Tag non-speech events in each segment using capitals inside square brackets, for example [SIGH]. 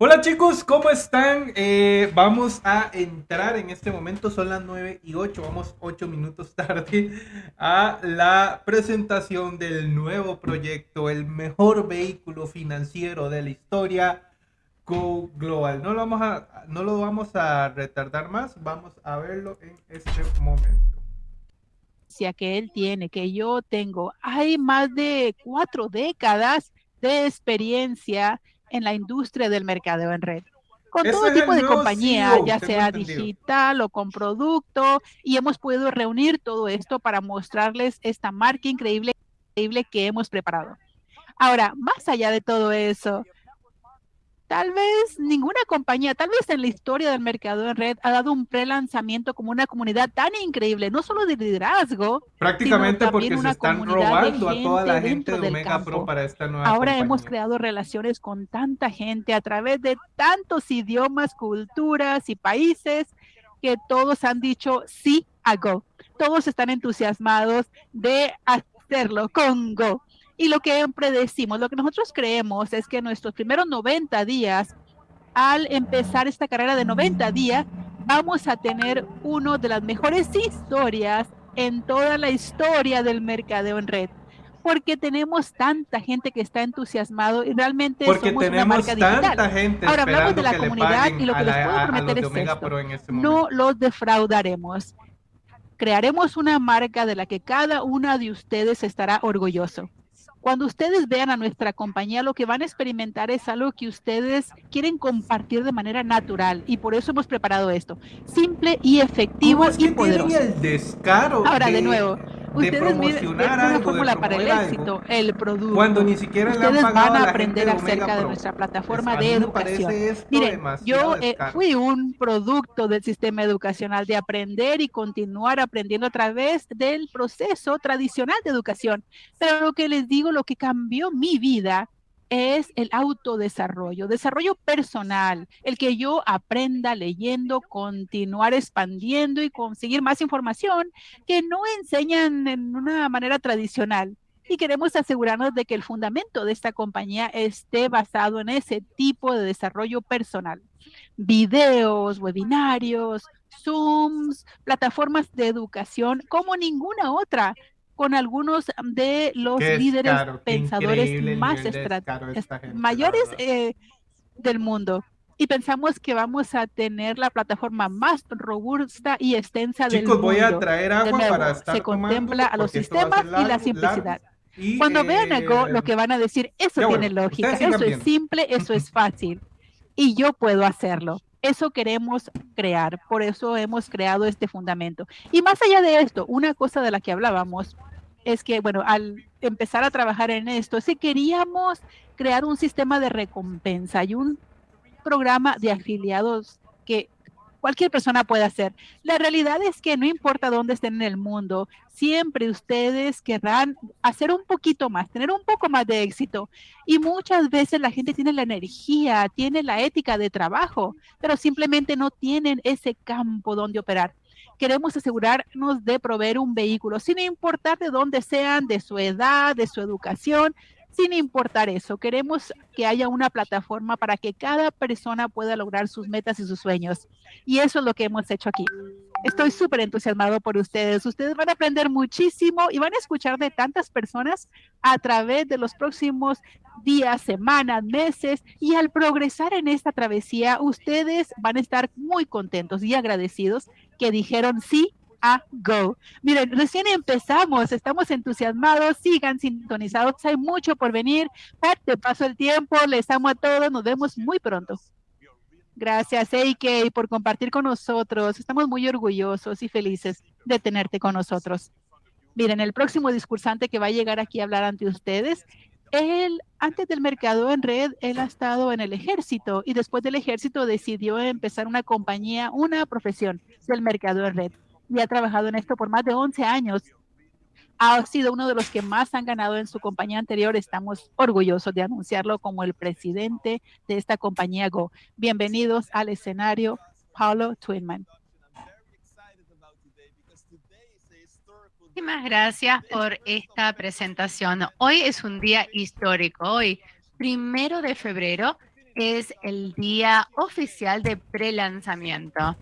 Hola chicos, ¿cómo están? Eh, vamos a entrar en este momento, son las 9 y 8, vamos 8 minutos [LAUGHS] tarde a la presentación del nuevo proyecto, el mejor vehículo financiero de la historia, Go Global. No lo vamos a, no lo vamos a retardar más, vamos a verlo en este momento que él tiene, que yo tengo. Hay más de cuatro décadas de experiencia en la industria del mercadeo en red. Con todo tipo de compañía, ya sea digital o con producto, y hemos podido reunir todo esto para mostrarles esta marca increíble, increíble que hemos preparado. Ahora, más allá de todo eso, Tal vez ninguna compañía, tal vez en la historia del mercado en red, ha dado un pre-lanzamiento como una comunidad tan increíble, no solo de liderazgo, prácticamente porque se están robando a toda la gente de Omega Pro para esta nueva Ahora hemos creado relaciones con tanta gente a través de tantos idiomas, culturas y países que todos han dicho sí a Go. Todos están entusiasmados de hacerlo con Go. Y lo que siempre decimos, lo que nosotros creemos es que nuestros primeros 90 días, al empezar esta carrera de 90 días, vamos a tener una de las mejores historias en toda la historia del mercadeo en red porque tenemos tanta gente que está entusiasmado y realmente porque somos tenemos una marca tanta digital. gente Ahora hablamos de la comunidad y lo que les puedo prometer es esto, este no los defraudaremos. Crearemos una marca de la que cada una de ustedes estará orgulloso. Cuando ustedes vean a nuestra compañía, lo que van a experimentar es algo que ustedes quieren compartir de manera natural y por eso hemos preparado esto. Simple y efectivo es y poderoso. el descaro Ahora, de, nuevo, ustedes miren una fórmula para el éxito, el producto. Cuando ni siquiera ustedes han van a, a aprender acerca de nuestra plataforma de educación. Miren, yo eh, fui un producto del sistema educacional de aprender y continuar aprendiendo a través del proceso tradicional de educación. Pero lo que les digo, lo que cambió mi vida es el autodesarrollo, desarrollo personal, el que yo aprenda leyendo, continuar expandiendo y conseguir más información que no enseñan en una manera tradicional. Y queremos asegurarnos de que el fundamento de esta compañía esté basado en ese tipo de desarrollo personal. Videos, webinarios, Zooms, plataformas de educación como ninguna otra con algunos de los líderes pensadores más mayores eh, del mundo. Y pensamos que vamos a tener la plataforma más robusta y extensa del mundo. voy a traer agua para estar Se contempla a los sistemas y la simplicidad. Cuando vean algo, lo que van a decir, eso tiene lógica, eso es simple, eso es fácil. Y yo puedo hacerlo. Eso queremos crear, por eso hemos creado este fundamento. Y más allá de esto, una cosa de la que hablábamos es que, bueno, al empezar a trabajar en esto, si queríamos crear un sistema de recompensa y un programa de afiliados que cualquier persona puede hacer. La realidad es que no importa dónde estén en el mundo, siempre ustedes querrán hacer un poquito más, tener un poco más de éxito. Y muchas veces la gente tiene la energía, tiene la ética de trabajo, pero simplemente no tienen ese campo donde operar queremos asegurarnos de proveer un vehículo, sin importar de dónde sean, de su edad, de su educación, sin importar eso. Queremos que haya una plataforma para que cada persona pueda lograr sus metas y sus sueños. Y eso es lo que hemos hecho aquí. Estoy súper entusiasmado por ustedes. Ustedes van a aprender muchísimo y van a escuchar de tantas personas a través de los próximos días, semanas, meses. Y al progresar en esta travesía, ustedes van a estar muy contentos y agradecidos que dijeron sí a Go. Miren, recién empezamos, estamos entusiasmados, sigan sintonizados, hay mucho por venir. Te paso el tiempo, les amo a todos, nos vemos muy pronto. Gracias, AK, por compartir con nosotros. Estamos muy orgullosos y felices de tenerte con nosotros. Miren, el próximo discursante que va a llegar aquí a hablar ante ustedes, él, antes del mercado en red, él ha estado en el ejército y después del ejército decidió empezar una compañía, una profesión del mercado en red y ha trabajado en esto por más de 11 años. Ha sido uno de los que más han ganado en su compañía anterior. Estamos orgullosos de anunciarlo como el presidente de esta compañía Go. Bienvenidos al escenario, Paulo Twinman. Muchísimas gracias por esta presentación. Hoy es un día histórico. Hoy, primero de febrero, es el día oficial de pre-lanzamiento.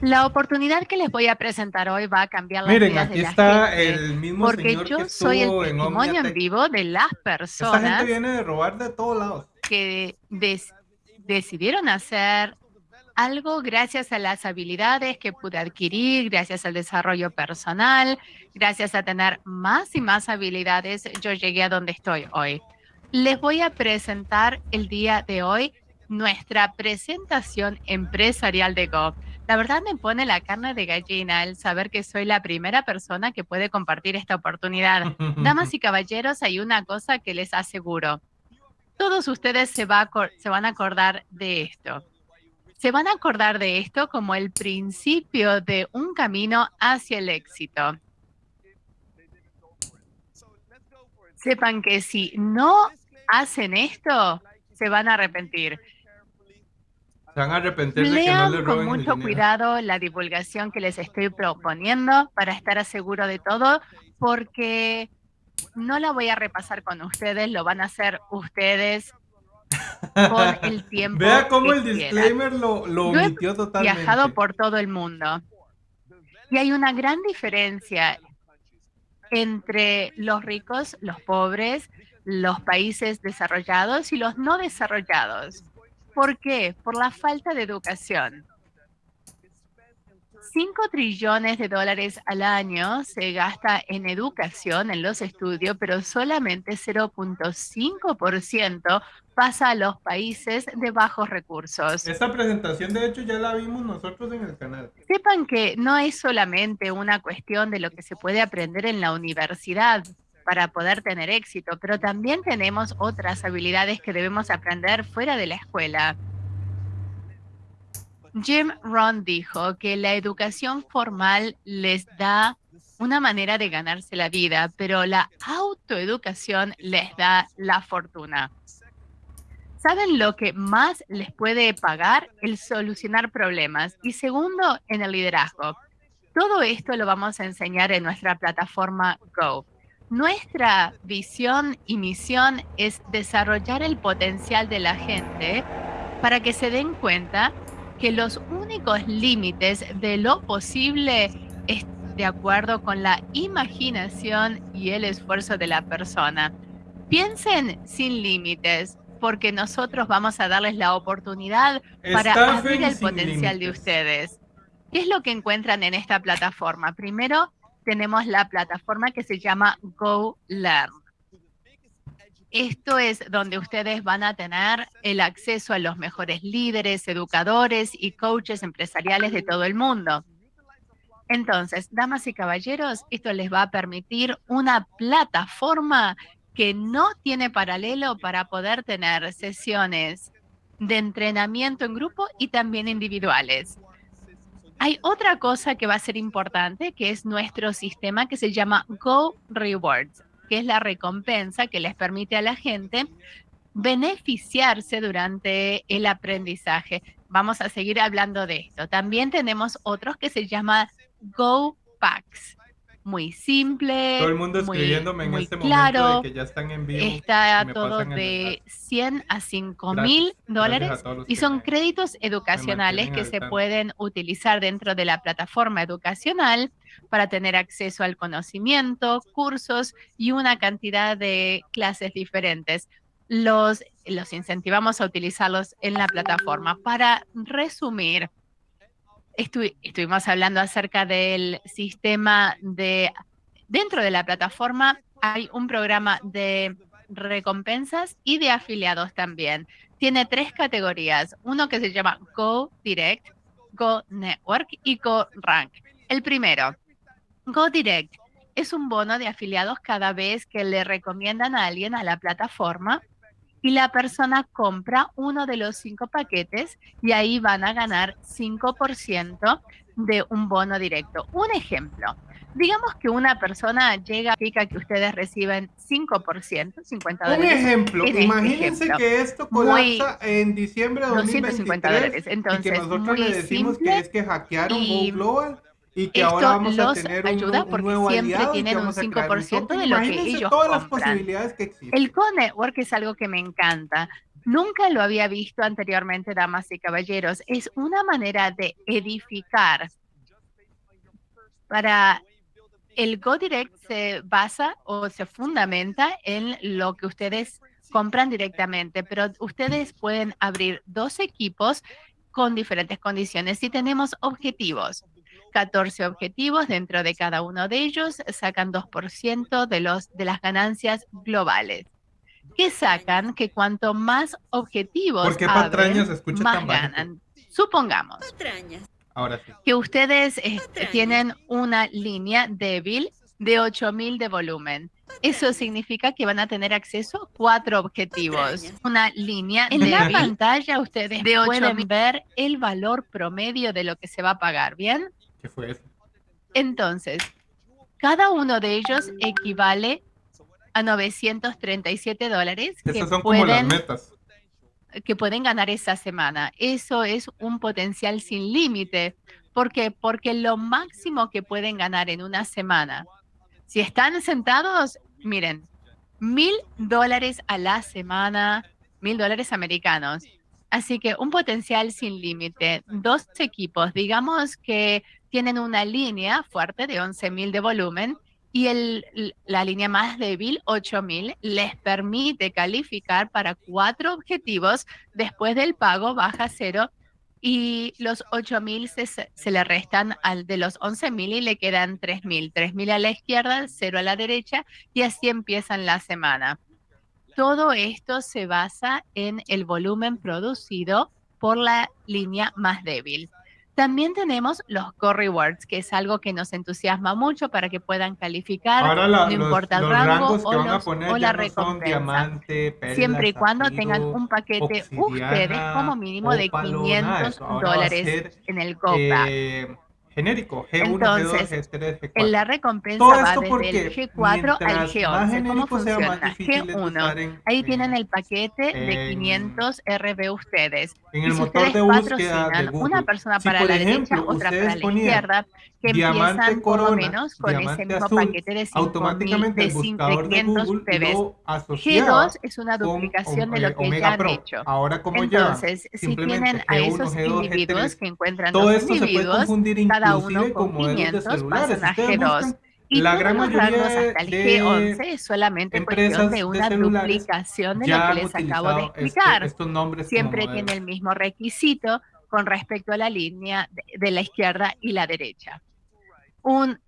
La oportunidad que les voy a presentar hoy va a cambiar la Miren, aquí está el mismo porque yo soy el testimonio en, vivo de las personas. Esta gente viene de robar de todos lados. Que decidieron hacer algo gracias a las habilidades que pude adquirir, gracias al desarrollo personal, gracias a tener más y más habilidades, yo llegué a donde estoy hoy. Les voy a presentar el día de hoy nuestra presentación empresarial de Go. La verdad me pone la carne de gallina el saber que soy la primera persona que puede compartir esta oportunidad. [LAUGHS] Damas y caballeros, hay una cosa que les aseguro. Todos ustedes se, se van a acordar de esto. Se van a acordar de esto como el principio de un camino hacia el éxito. Sepan que si no hacen esto, se van a arrepentir. Se van a arrepentir de que no le con mucho cuidado la divulgación que les estoy proponiendo para estar seguro de todo, porque no la voy a repasar con ustedes, lo van a hacer ustedes con el [LAUGHS] tiempo. Vea cómo el disclaimer lo, lo omitió totalmente. viajado por todo el mundo. Y hay una gran diferencia entre los ricos, los pobres, los países desarrollados y los no desarrollados. ¿Por qué? Por la falta de educación. 5 trillones de dólares al año se gasta en educación, en los estudios, pero solamente 0.5% pasa a los países de bajos recursos. Esta presentación, de hecho, ya la vimos nosotros en el canal. Sepan que no es solamente una cuestión de lo que se puede aprender en la universidad para poder tener éxito, pero también tenemos otras habilidades que debemos aprender fuera de la escuela. Jim Rohn dijo que la educación formal les da una manera de ganarse la vida, pero la autoeducación les da la fortuna. ¿Saben lo que más les puede pagar? El solucionar problemas. Y segundo, en el liderazgo. Todo esto lo vamos a enseñar en nuestra plataforma Go. Nuestra visión y misión es desarrollar el potencial de la gente para que se den cuenta que los únicos límites de lo posible es de acuerdo con la imaginación y el esfuerzo de la persona. Piensen sin límites, porque nosotros vamos a darles la oportunidad para abrir el potencial de ustedes. ¿Qué es lo que encuentran en esta plataforma? Primero, tenemos la plataforma que se llama Go Learn. Esto es donde ustedes van a tener el acceso a los mejores líderes, educadores y coaches empresariales de todo el mundo. Entonces, damas y caballeros, esto les va a permitir una plataforma que no tiene paralelo para poder tener sesiones de entrenamiento en grupo y también individuales. Hay otra cosa que va a ser importante, que es nuestro sistema que se llama Go Rewards, que es la recompensa que les permite a la gente beneficiarse durante el aprendizaje. Vamos a seguir hablando de esto. También tenemos otros que se llama Go Packs muy simple. Todo el mundo escribiéndome en este momento de que ya están en vivo. Está todo de 100 a 5 mil dólares y son créditos educacionales que se pueden utilizar dentro de la plataforma educacional para tener acceso al conocimiento, cursos y una cantidad de clases diferentes. Los, los incentivamos a utilizarlos en la plataforma. Para resumir, estuvimos hablando acerca del sistema de, dentro de la plataforma hay un programa de recompensas y de afiliados también. Tiene tres categorías, uno que se llama Go Direct, Go Network y Go Rank. El primero, Go Direct, es un bono de afiliados cada vez que le recomiendan a alguien a la plataforma y la persona compra uno de los cinco paquetes y ahí van a ganar 5% de un bono directo. Un ejemplo, digamos que una persona llega, pica que ustedes reciben 5%, 50 dólares. Un ejemplo, este imagínense que esto colapsa en diciembre de 2023 dólares. Entonces, y que nosotros le decimos que es que hackearon Go Global y que ahora vamos a tener ayuda porque siempre tienen un 5% de lo que ellos todas las posibilidades que existen. El Co-Network es algo que me encanta. Nunca lo había visto anteriormente, damas y caballeros. Es una manera de edificar. Para el GoDirect se basa o se fundamenta en lo que ustedes compran directamente, pero ustedes pueden abrir dos equipos con diferentes condiciones y tenemos objetivos. 14 objetivos dentro de cada uno de ellos sacan 2% de, los, de las ganancias globales. ¿Qué sacan? Que cuanto más objetivos ¿Por qué abren, más ganan. Supongamos que ustedes este, tienen una línea débil de 8000 de volumen. Eso significa que van a tener acceso a cuatro objetivos. Una línea en la pantalla ustedes de pueden ver el valor promedio de lo que se va a pagar, ¿bien? ¿Qué fue eso? Entonces, cada uno de ellos equivale a 937 dólares que son pueden, como las metas. que pueden ganar esa semana. Eso es un potencial sin límite. ¿Por qué? Porque lo máximo que pueden ganar en una semana, si están sentados, miren, mil dólares a la semana, mil dólares americanos. Así que un potencial sin límite. Dos equipos, digamos que tienen una línea fuerte de 11.000 de volumen y la línea más débil, 8000, les permite calificar para cuatro objetivos. Después del pago baja cero y los 8000 se, se le restan al de los 11000 y le quedan 3000. 3000 a la izquierda, cero a la derecha y así empiezan la semana. Todo esto se basa en el volumen producido por la línea más débil. También tenemos los Core Rewards, que es algo que nos entusiasma mucho para que puedan calificar, no importa el rango o, la recompensa. siempre y cuando tengan un paquete ustedes como mínimo de 500 dólares en el GoPack. Eh, genérico, G1, Entonces, G2, G3, G4. En la recompensa va desde el G4 al G11. ¿Cómo funciona? G1, ahí tienen el paquete de 500 RB ustedes. En el motor de búsqueda de Google. una persona para la derecha, otra para la izquierda, que empiezan por lo menos con ese mismo paquete de 5000 de 500 PBs. G2 es una duplicación de lo que ya han hecho. Ahora, como Entonces, si tienen a esos individuos que encuentran dos individuos, cada uno con 500 pasan a G2. Y la gran mayoría hasta el G11 es solamente cuestión de una duplicación de lo que les acabo de este, explicar. Siempre tiene el mismo requisito con respecto a la línea de la izquierda y la derecha un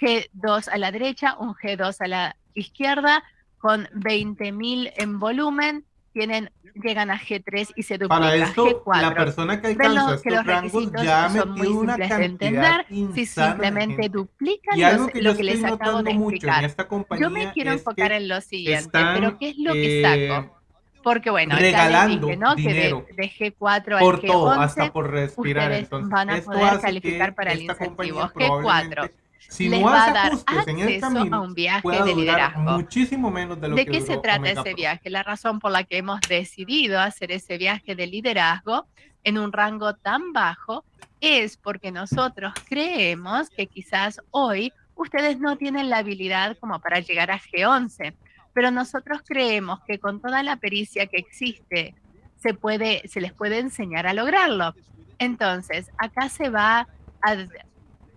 G2 a la derecha, un G2 a la izquierda, con 20.000 en volumen, tienen llegan a G3 y se duplica Para esto, G4. la persona que alcanza que los rangos ya son muy simples de entender si simplemente duplican los, que lo que les acabo de explicar. Yo me quiero enfocar en lo siguiente, pero ¿qué es lo que eh, saco? Porque bueno, regalando dije, ¿no? dinero que de, de, G4 por al G11, todo, hasta por respirar. Entonces, van a poder calificar para el incentivo. G4 si les no va a dar ajustes en el acceso camino, a un viaje de liderazgo. muchísimo menos de lo ¿De que qué se trata Omega ese Pro. viaje? La razón por la que hemos decidido hacer ese viaje de liderazgo en un rango tan bajo es porque nosotros creemos que quizás hoy ustedes no tienen la habilidad como para llegar a G11, pero nosotros creemos que con toda la pericia que existe se puede se les puede enseñar a lograrlo. Entonces, acá se va a,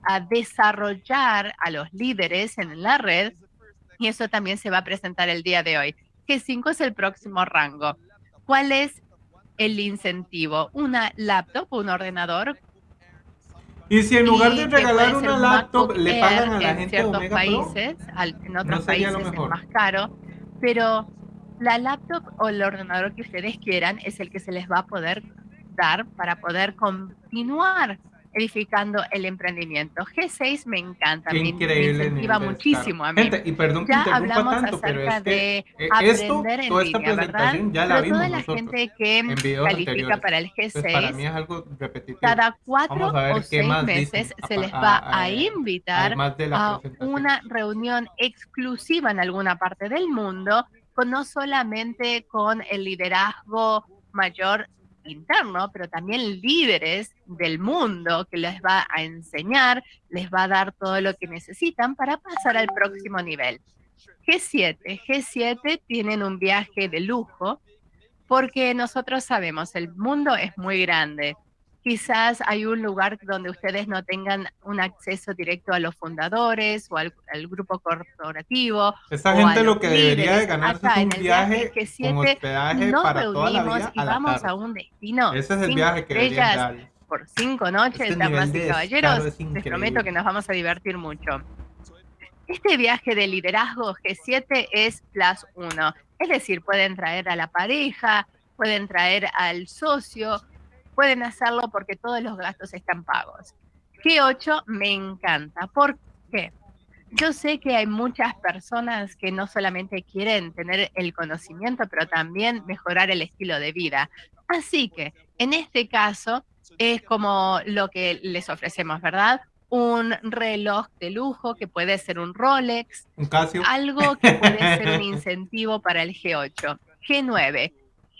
a desarrollar a los líderes en la red y eso también se va a presentar el día de hoy. G5 es el próximo rango. ¿Cuál es el incentivo? Una laptop, un ordenador. Y si en lugar de regalar una un laptop le pagan a la en gente ciertos Omega Pro, países, al- en otros no países es más caro, pero la laptop o el ordenador que ustedes quieran es el que se les va a poder dar para poder continuar edificando el emprendimiento. G6 me encanta, Qué me, me increíble incentiva muchísimo a mí. Gente, y perdón que Ya hablamos tanto, pero acerca que de eh, esto, aprender en toda esta línea, ¿verdad? ya la Pero vimos toda la nosotros gente que en califica anteriores. para el Entonces, para mí G6, es algo repetitivo. cada cuatro o seis meses dicen, se les va a- a a- invitar a una reunión exclusiva en alguna parte del mundo, con no solamente con el liderazgo mayor interno, pero también líderes del mundo que les va a enseñar, les va a dar todo lo que necesitan para pasar al próximo nivel. G7, G7 tienen un viaje de lujo porque nosotros sabemos, el mundo es muy grande. Quizás hay un lugar donde ustedes no tengan un acceso directo a los fundadores o al, grupo corporativo. Esa gente lo que debería de ganarse es un viaje con hospedaje para toda la vida y vamos a un destino. Ese es el viaje que deberían por cinco noches, damas y caballeros. Les prometo que nos vamos a divertir mucho. Este viaje de liderazgo G7 es plus uno. Es decir, pueden traer a la pareja, pueden traer al socio, pueden hacerlo porque todos los gastos están pagos. G8 me encanta. ¿Por qué? Yo sé que hay muchas personas que no solamente quieren tener el conocimiento, pero también mejorar el estilo de vida. Así que en este caso es como lo que les ofrecemos, ¿verdad? Un reloj de lujo que puede ser un Rolex, un Casio. algo que puede ser un [LAUGHS] incentivo para el G8. G9.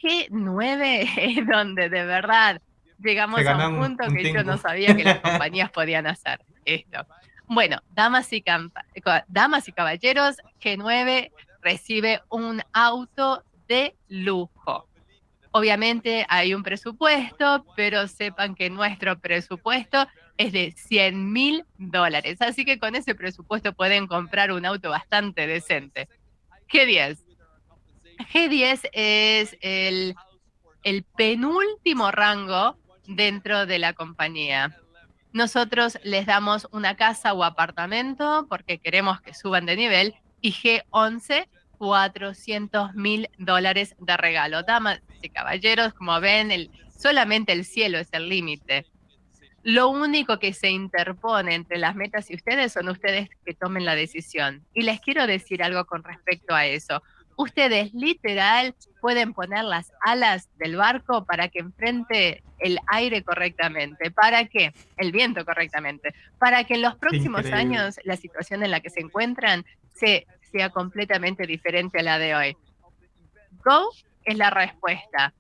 G9 es donde de verdad llegamos a un punto que yo no sabía que las [LAUGHS] compañías podían hacer esto. Bueno, damas y, damas y caballeros, G9 recibe un auto de lujo. Obviamente hay un presupuesto, pero sepan que nuestro presupuesto es de 100 mil dólares. Así que con ese presupuesto pueden comprar un auto bastante decente. G10. G10 es el, el penúltimo rango dentro de la compañía. Nosotros les damos una casa o apartamento porque queremos que suban de nivel y G11 400 mil dólares de regalo. Damas y caballeros, como ven, solamente el cielo es el límite. Lo único que se interpone entre las metas y ustedes son ustedes que tomen la decisión. Y les quiero decir algo con respecto a eso ustedes literal pueden poner las alas del barco para que enfrente el aire correctamente, para que el viento correctamente, para que en los próximos años la situación en la que se encuentran sea completamente diferente a la de hoy. Go es la respuesta.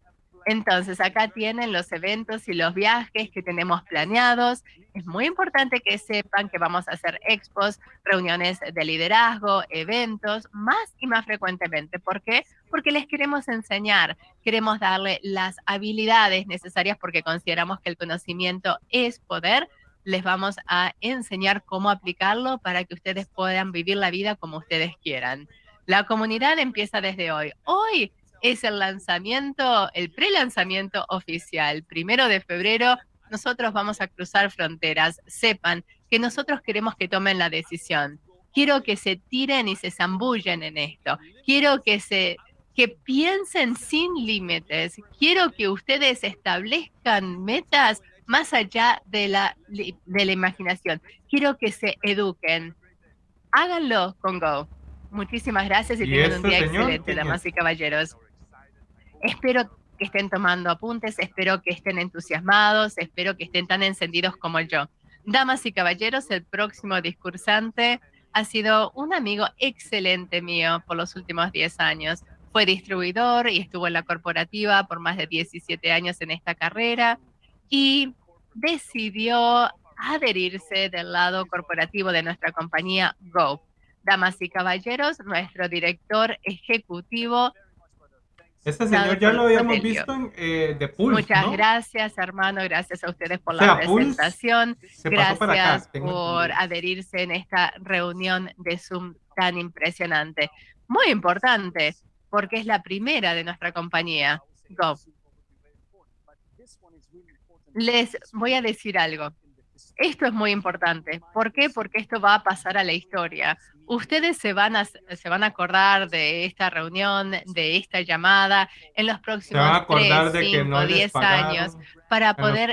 Entonces, acá tienen los eventos y los viajes que tenemos planeados. Es muy importante que sepan que vamos a hacer expos, reuniones de liderazgo, eventos, más y más frecuentemente. ¿Por qué? Porque les queremos enseñar, queremos darle las habilidades necesarias porque consideramos que el conocimiento es poder. Les vamos a enseñar cómo aplicarlo para que ustedes puedan vivir la vida como ustedes quieran. La comunidad empieza desde hoy. Hoy es el lanzamiento, el pre-lanzamiento oficial. Primero de febrero, nosotros vamos a cruzar fronteras. Sepan que nosotros queremos que tomen la decisión. Quiero que se tiren y se zambullen en esto. Quiero que se que piensen sin límites. Quiero que ustedes establezcan metas más allá de la, de la imaginación. Quiero que se eduquen. Háganlo con Go. Muchísimas gracias y, tengan un día excelente, damas y caballeros. Espero que estén tomando apuntes, espero que estén entusiasmados, espero que estén tan encendidos como yo. Damas y caballeros, el próximo discursante ha sido un amigo excelente mío por los últimos 10 años. Fue distribuidor y estuvo en la corporativa por más de 17 años en esta carrera y decidió adherirse del lado corporativo de nuestra compañía Go. Damas y caballeros, nuestro director ejecutivo este señor ya lo habíamos visto en eh, The Pulse. Muchas gracias, hermano. Gracias a ustedes por la presentación. Gracias por adherirse en esta reunión de Zoom tan impresionante. Muy importante, porque es la primera de nuestra compañía. Go. Les voy a decir algo. Esto es muy importante. ¿Por qué? Porque esto va a pasar a la historia. Ustedes se van a, se van a acordar de esta reunión, de esta llamada en los próximos 3, 5, 10 años para poder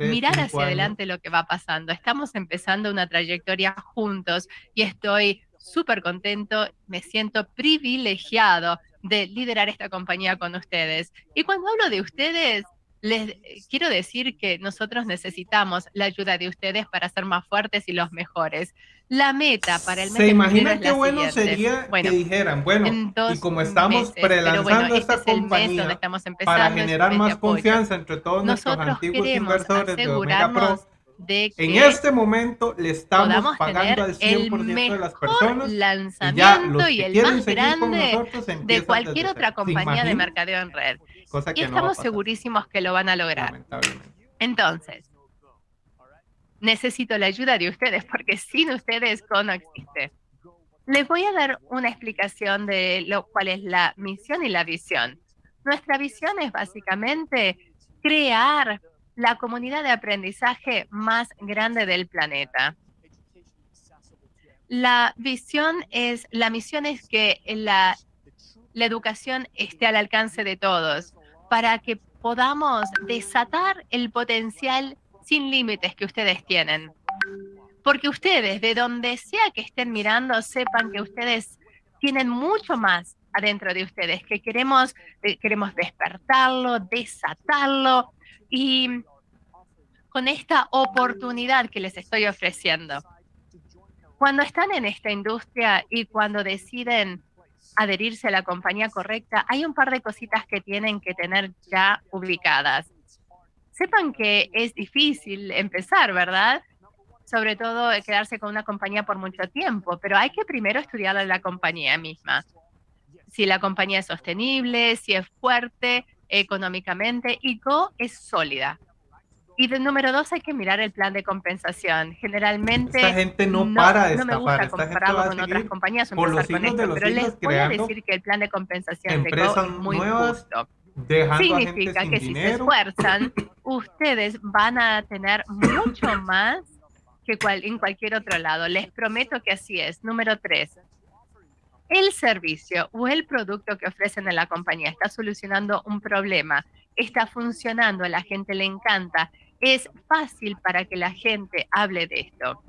mirar hacia adelante lo que va pasando. Estamos empezando una trayectoria juntos y estoy súper contento, me siento privilegiado de liderar esta compañía con ustedes. Y cuando hablo de ustedes, les quiero decir que nosotros necesitamos la ayuda de ustedes para ser más fuertes y los mejores. La meta para el mes ¿Se imagina qué bueno sería que dijeran, bueno, y como estamos prelanzando esta este compañía para generar más confianza entre todos nuestros antiguos inversores de Omega Pro, de que en este momento le estamos pagando al 100% de las personas lanzamiento y, el más grande de cualquier otra compañía de mercadeo en red. Y estamos segurísimos que lo van a lograr. Entonces, necesito la ayuda de ustedes porque sin ustedes Go no existe. Les voy a dar una explicación de lo cual es la misión y la visión. Nuestra visión es básicamente crear la comunidad de aprendizaje más grande del planeta. La visión es, la misión es que la, la educación esté al alcance de todos para que podamos desatar el potencial sin límites que ustedes tienen. Porque ustedes, de donde sea que estén mirando, sepan que ustedes tienen mucho más adentro de ustedes, que queremos, eh, queremos despertarlo, desatarlo y con esta oportunidad que les estoy ofreciendo. Cuando están en esta industria y cuando deciden adherirse a la compañía correcta, hay un par de cositas que tienen que tener ya ubicadas. Sepan que es difícil empezar, ¿verdad? Sobre todo quedarse con una compañía por mucho tiempo, pero hay que primero estudiar la compañía misma. Si la compañía es sostenible, si es fuerte económicamente y Go es sólida. Y de número dos, hay que mirar el plan de compensación. Generalmente. Esta gente no, para de No me gusta compararlo con otras compañías o empezar con esto, pero les voy a decir que el plan de compensación de Go es muy justo. Significa que si se esfuerzan, [COUGHS] ustedes van a tener mucho más que cual, en cualquier otro lado. Les prometo que así es. Número tres, el servicio o el producto que ofrecen en la compañía está solucionando un problema, está funcionando, a la gente le encanta es fácil para que la gente hable de esto.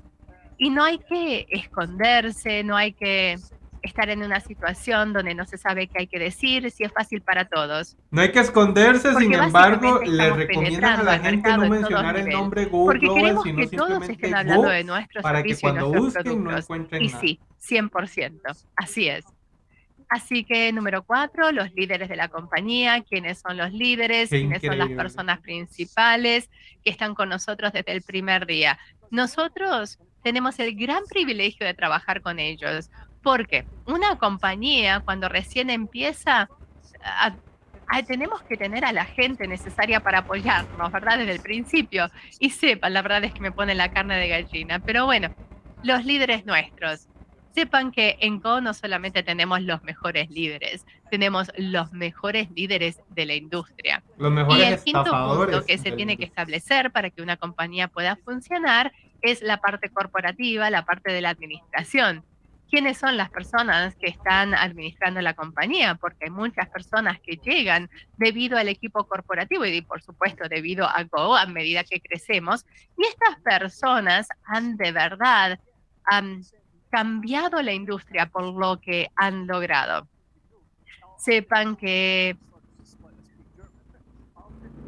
Y no hay que esconderse, no hay que estar en una situación donde no se sabe qué hay que decir, si es fácil para todos. No hay que esconderse, sin embargo, le recomiendan a la gente no mencionar el nombre Google Porque queremos que todos estén hablando de nuestros para que cuando busquen no encuentren y sí, 100%, así es. Así que número cuatro, los líderes de la compañía, quiénes son los líderes, quiénes son las personas principales que están con nosotros desde el primer día. Nosotros tenemos el gran privilegio de trabajar con ellos, porque una compañía cuando recién empieza, tenemos que tener a la gente necesaria para apoyarnos, ¿verdad? Desde el principio. Y sepan, la verdad es que me pone la carne de gallina, pero bueno, los líderes nuestros sepan que en Go no solamente tenemos los mejores líderes, tenemos los mejores líderes de la industria. Los mejores y el quinto punto que se tiene que establecer para que una compañía pueda funcionar es la parte corporativa, la parte de la administración. ¿Quiénes son las personas que están administrando la compañía? Porque hay muchas personas que llegan debido al equipo corporativo y por supuesto debido a Go a medida que crecemos. Y estas personas han de verdad cambiado la industria por lo que han logrado. Sepan que...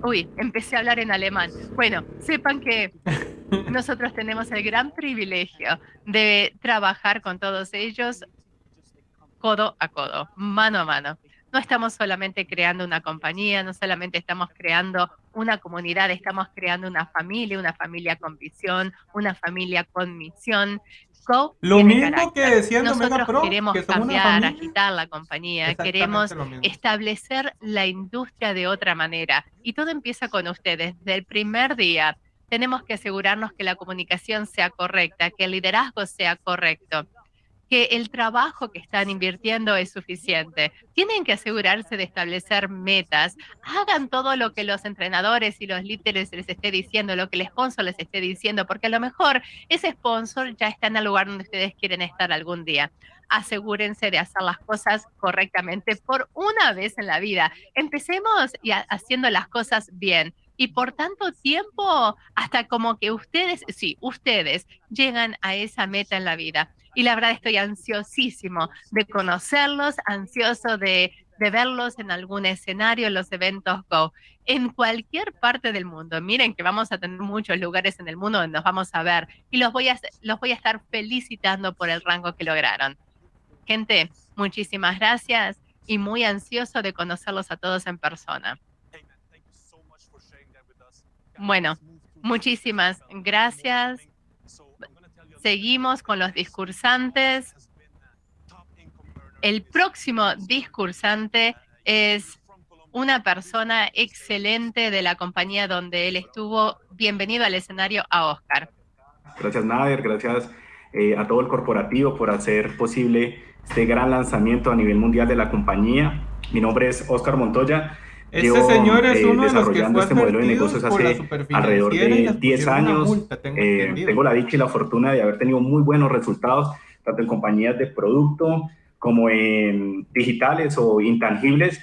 Uy, empecé a hablar en alemán. Bueno, sepan que [LAUGHS] nosotros tenemos el gran privilegio de trabajar con todos ellos codo a codo, mano a mano. No estamos solamente creando una compañía, no solamente estamos creando una comunidad, estamos creando una familia, una familia con visión, una familia con misión. Lo mismo que decían Nosotros queremos cambiar, agitar la compañía, queremos establecer la industria de otra manera. Y todo empieza con ustedes. Desde el primer día tenemos que asegurarnos que la comunicación sea correcta, que el liderazgo sea correcto que el trabajo que están invirtiendo es suficiente. Tienen que asegurarse de establecer metas. Hagan todo lo que los entrenadores y los líderes les esté diciendo, lo que el sponsor les esté diciendo, porque a lo mejor ese sponsor ya está en el lugar donde ustedes quieren estar algún día. Asegúrense de hacer las cosas correctamente por una vez en la vida. Empecemos y haciendo las cosas bien y por tanto tiempo hasta como que ustedes, sí, ustedes llegan a esa meta en la vida y la verdad estoy ansiosísimo de conocerlos, ansioso de, verlos en algún escenario en los eventos Go, en cualquier parte del mundo. Miren que vamos a tener muchos lugares en el mundo donde nos vamos a ver y los voy a, los voy a estar felicitando por el rango que lograron. Gente, muchísimas gracias y muy ansioso de conocerlos a todos en persona. Bueno, Muchísimas gracias. Seguimos con los discursantes. El próximo discursante es una persona excelente de la compañía donde él estuvo. Bienvenido al escenario Oscar. Gracias Nader, gracias eh, a todo el corporativo por hacer posible este gran lanzamiento a nivel mundial de la compañía. Mi nombre es Oscar Montoya. Este señor es eh, uno de los que fue este modelo de negocios hace alrededor de 10 años. tengo, eh, tengo la dicha y la fortuna de haber tenido muy buenos resultados, tanto en compañías de producto como en digitales o intangibles.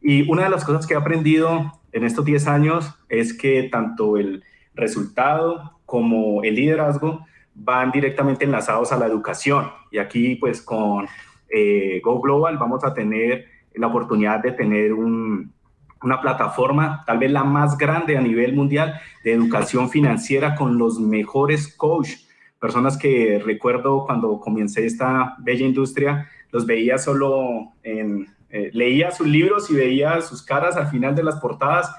Y una de las cosas que he aprendido en estos 10 años es que tanto el resultado como el liderazgo van directamente enlazados a la educación. Y aquí, pues, con eh, Go Global vamos a tener la oportunidad de tener una plataforma, tal vez la más grande a nivel mundial, de educación financiera con los mejores coaches, personas que recuerdo cuando comencé esta bella industria, los veía solo en, eh, leía sus libros y veía sus caras al final de las portadas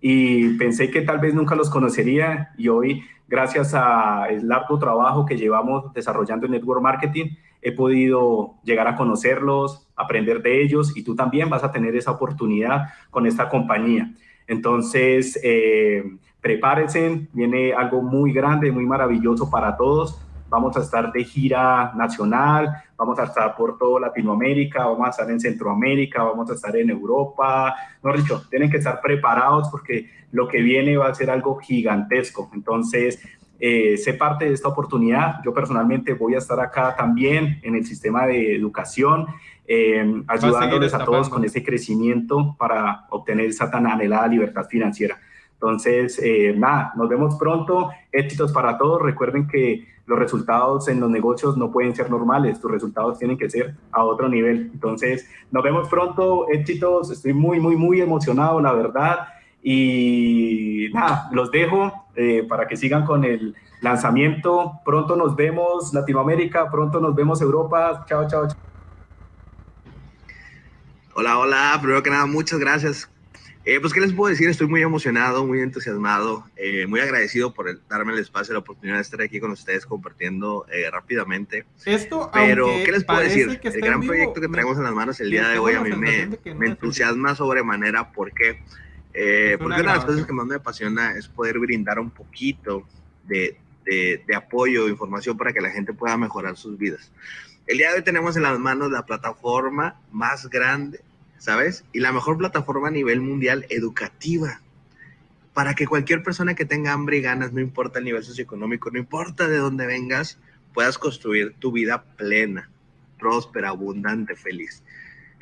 y pensé que tal vez nunca los conocería y hoy, gracias al largo trabajo que llevamos desarrollando en Network Marketing, he podido llegar a conocerlos, aprender de ellos y tú también vas a tener esa oportunidad con esta compañía. Entonces, eh, prepárense, viene algo muy grande, muy maravilloso para todos. Vamos a estar de gira nacional, vamos a estar por toda Latinoamérica, vamos a estar en Centroamérica, vamos a estar en Europa. No, Richo, tienen que estar preparados porque lo que viene va a ser algo gigantesco. Entonces, eh, sé parte de esta oportunidad. Yo personalmente voy a estar acá también en el sistema de educación, eh, ayudándoles a todos con ese crecimiento para obtener esa tan anhelada libertad financiera. Entonces, eh, nada, nos vemos pronto. Éxitos para todos. Recuerden que los resultados en los negocios no pueden ser normales, tus resultados tienen que ser a otro nivel. Entonces, nos vemos pronto, éxitos, estoy muy, muy, muy emocionado, la verdad. Y nada, los dejo eh, para que sigan con el lanzamiento. Pronto nos vemos Latinoamérica, pronto nos vemos Europa. Chao, chao, chao. Hola, hola. Primero que nada, muchas gracias eh, pues, ¿qué les puedo decir? Estoy muy emocionado, muy entusiasmado, eh, muy agradecido por darme el espacio, la oportunidad de estar aquí con ustedes compartiendo eh, rápidamente. Esto, Pero, ¿qué les puedo decir? El gran proyecto que traemos en las manos el día de hoy a mí me, me entusiasma sobremanera porque, porque una de las cosas que más me apasiona es poder brindar un poquito de, de, de apoyo, información para que la gente pueda mejorar sus vidas. El día de hoy tenemos en las manos la plataforma más grande ¿sabes? Y la mejor plataforma a nivel mundial educativa para que cualquier persona que tenga hambre y ganas, no importa el nivel socioeconómico, no importa de dónde vengas, puedas construir tu vida plena, próspera, abundante, feliz.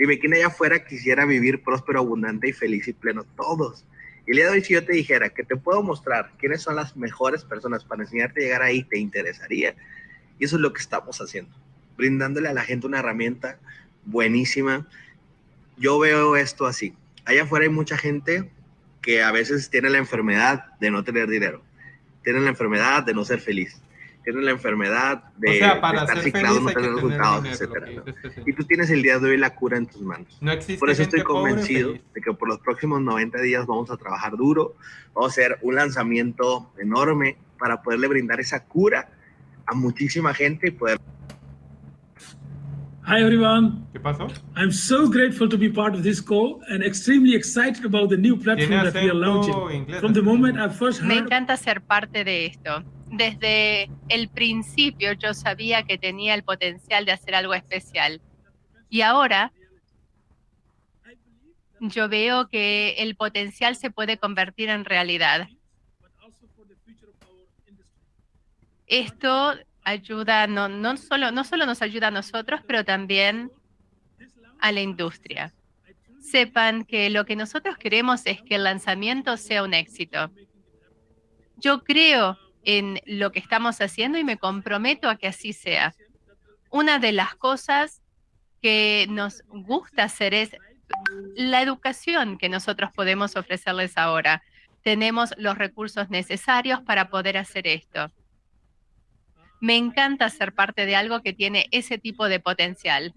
Dime, ¿quién allá afuera quisiera vivir próspero, abundante y feliz y pleno? Todos. Y el día de si yo te dijera que te puedo mostrar quiénes son las mejores personas para enseñarte a llegar ahí, te interesaría. Y eso es lo que estamos haciendo, brindándole a la gente una herramienta buenísima yo veo esto así. Allá afuera hay mucha gente que a veces tiene la enfermedad de no tener dinero, tiene la enfermedad de no ser feliz, tiene la enfermedad de, estar ciclado, no tener resultados, etc. Y tú tienes el día de hoy la cura en tus manos. por eso estoy convencido de que por los próximos 90 días vamos a trabajar duro, vamos a hacer un lanzamiento enorme para poderle brindar esa cura a muchísima gente y poder Hi everyone. ¿Qué pasó? I'm so grateful to be part of this call and extremely excited about the new platform that we are launching. From the moment I first heard... Me encanta ser parte de esto. Desde el principio yo sabía que tenía el potencial de hacer algo especial. Y ahora yo veo que el potencial se puede convertir en realidad. Esto ayuda, no, no, solo, no solo nos ayuda a nosotros, pero también a la industria. Sepan que lo que nosotros queremos es que el lanzamiento sea un éxito. Yo creo en lo que estamos haciendo y me comprometo a que así sea. Una de las cosas que nos gusta hacer es la educación que nosotros podemos ofrecerles ahora. Tenemos los recursos necesarios para poder hacer esto. Me encanta ser parte de algo que tiene ese tipo de potencial.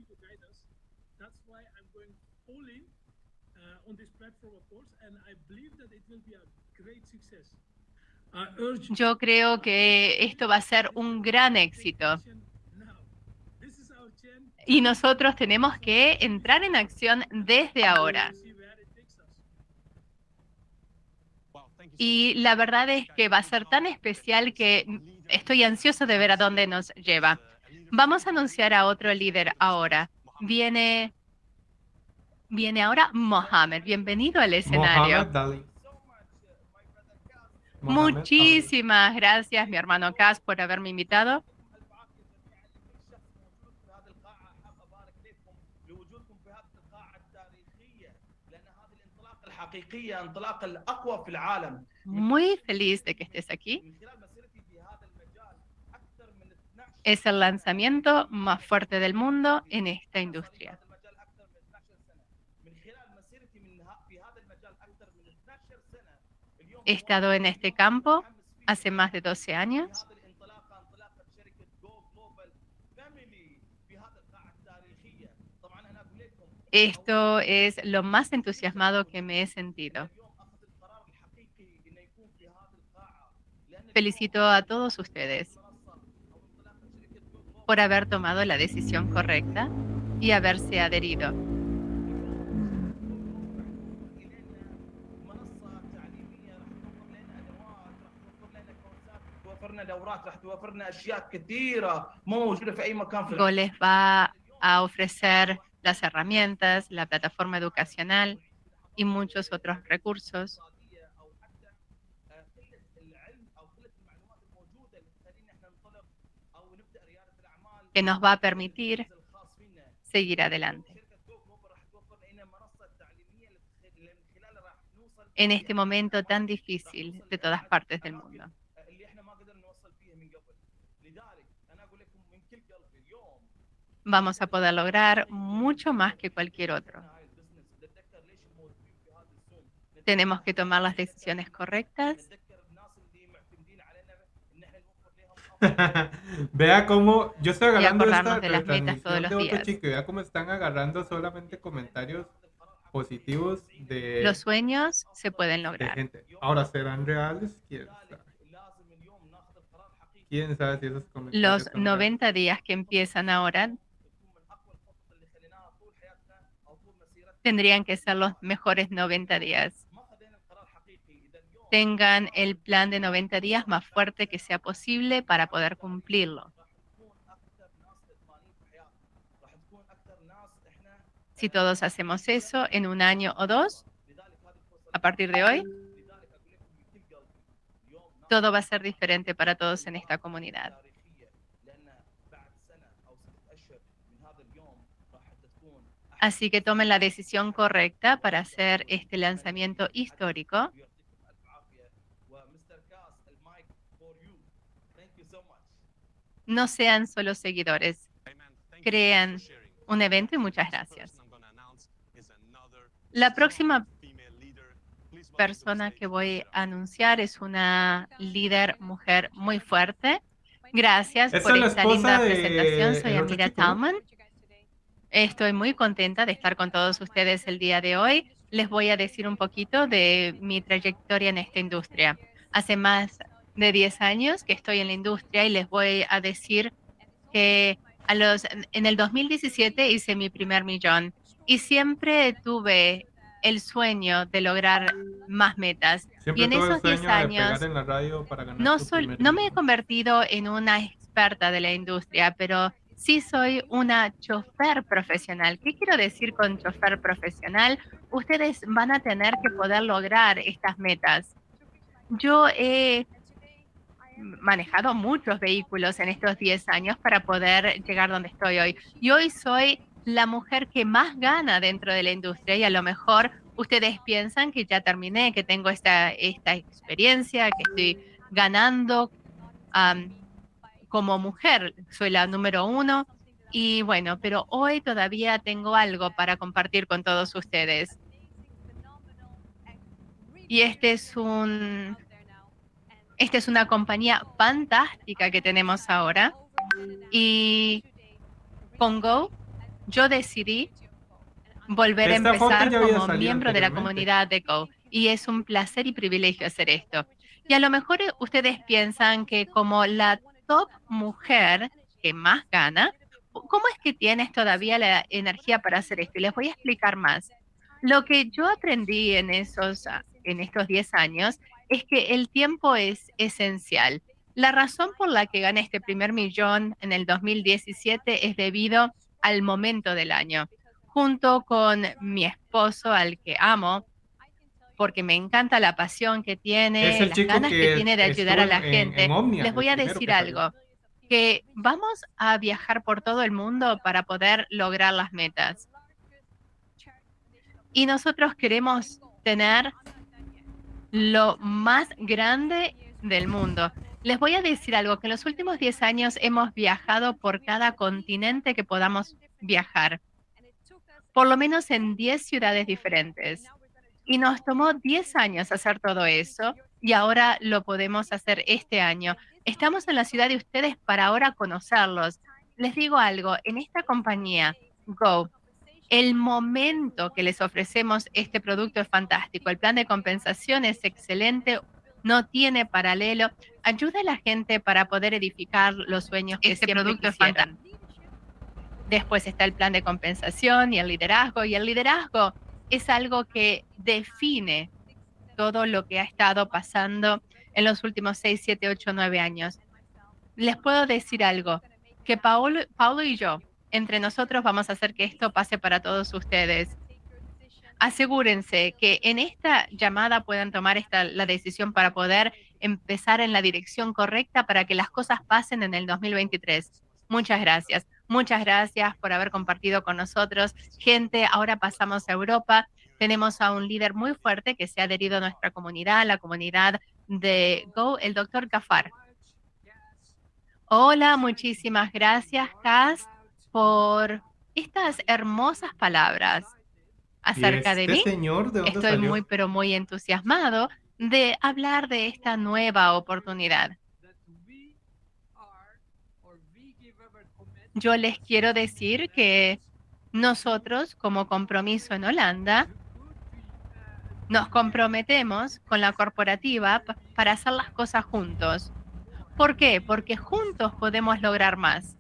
Yo creo que esto va a ser un gran éxito. Y nosotros tenemos que entrar en acción desde ahora. Y la verdad es que va a ser tan especial que estoy ansioso de ver a dónde nos lleva. Vamos a anunciar a otro líder ahora. Viene, viene ahora Mohamed. Bienvenido al escenario. Muchísimas gracias, mi hermano Cas, por haberme invitado. Muy feliz de que estés aquí. Es el lanzamiento más fuerte del mundo en esta industria. He estado en este campo hace más de 12 años. Esto es lo más entusiasmado que me he sentido. Felicito a todos ustedes por haber tomado la decisión correcta y haberse adherido. Go les va a ofrecer las herramientas, la plataforma educacional y muchos otros recursos. Que nos va a permitir seguir adelante. En este momento tan difícil de todas partes del mundo. vamos a poder lograr mucho más que cualquier otro. Tenemos que tomar las decisiones correctas. [LAUGHS] vea cómo yo estoy agarrando esta de las metas todos los días. Chico, vea cómo están agarrando solamente comentarios positivos de los sueños se pueden lograr. Ahora serán reales, quién sabe. si esos comentarios los 90 días que empiezan ahora tendrían que ser los mejores 90 días. Tengan el plan de 90 días más fuerte que sea posible para poder cumplirlo. Si todos hacemos eso en un año o dos, a partir de hoy, todo va a ser diferente para todos en esta comunidad. Así que tomen la decisión correcta para hacer este lanzamiento histórico. No sean solo seguidores, crean un evento y muchas gracias. La próxima persona que voy a anunciar es una líder mujer muy fuerte. Gracias por esta linda presentación. Soy Amira Talman. Estoy muy contenta de estar con todos ustedes el día de hoy. Les voy a decir un poquito de mi trayectoria en esta industria. Hace más de 10 años que estoy en la industria y les voy a decir que a los, en el 2017 hice mi primer millón y siempre tuve el sueño de lograr más metas. y en esos 10 años no, no me he convertido en una experta de la industria, pero sí soy una chofer profesional. ¿Qué quiero decir con chofer profesional? Ustedes van a tener que poder lograr estas metas. Yo he manejado muchos vehículos en estos 10 años para poder llegar donde estoy hoy. Y hoy soy la mujer que más gana dentro de la industria y a lo mejor ustedes piensan que ya terminé, que tengo esta, esta experiencia, que estoy ganando como mujer, soy la número uno. Y bueno, pero hoy todavía tengo algo para compartir con todos ustedes. Y este es un, esta es una compañía fantástica que tenemos ahora. Y con Go, yo decidí volver a empezar como miembro de la comunidad de Go. y es un placer y privilegio hacer esto. Y a lo mejor ustedes piensan que como la top mujer que más gana, ¿cómo es que tienes todavía la energía para hacer esto? Y les voy a explicar más. Lo que yo aprendí en, esos, en estos 10 años es que el tiempo es esencial. La razón por la que gané este primer millón en el 2017 es debido al momento del año. Junto con mi esposo, al que amo, porque me encanta la pasión que tiene, las ganas que, tiene de ayudar a la gente. Les voy a decir algo, que vamos a viajar por todo el mundo para poder lograr las metas. Y nosotros queremos tener lo más grande del mundo. Les voy a decir algo, que en los últimos 10 años hemos viajado por cada continente que podamos viajar, por lo menos en 10 ciudades diferentes. Y nos tomó 10 años hacer todo eso y ahora lo podemos hacer este año. Estamos en la ciudad de ustedes para ahora conocerlos. Les digo algo, en esta compañía, Go, el momento que les ofrecemos este producto es fantástico. El plan de compensación es excelente, no tiene paralelo. Ayuda a la gente para poder edificar los sueños que este producto es fantástico. Después está el plan de compensación y el liderazgo. Y el liderazgo es algo que define todo lo que ha estado pasando en los últimos 6, 7, 8, 9 años. Les puedo decir algo, que Paulo, Paulo y yo, entre nosotros vamos a hacer que esto pase para todos ustedes. Asegúrense que en esta llamada puedan tomar esta, la decisión para poder empezar en la dirección correcta para que las cosas pasen en el 2023. Muchas gracias. Muchas gracias por haber compartido con nosotros. Gente, ahora pasamos a Europa. Tenemos a un líder muy fuerte que se ha adherido a nuestra comunidad, la comunidad de Go, el doctor Gafar. Hola, muchísimas gracias, Cas, por estas hermosas palabras acerca de este mí. Estoy muy, pero muy entusiasmado de hablar de esta nueva oportunidad. Yo les quiero decir que nosotros, como compromiso en Holanda, nos comprometemos con la corporativa para hacer las cosas juntos. ¿Por qué? Porque juntos podemos lograr más.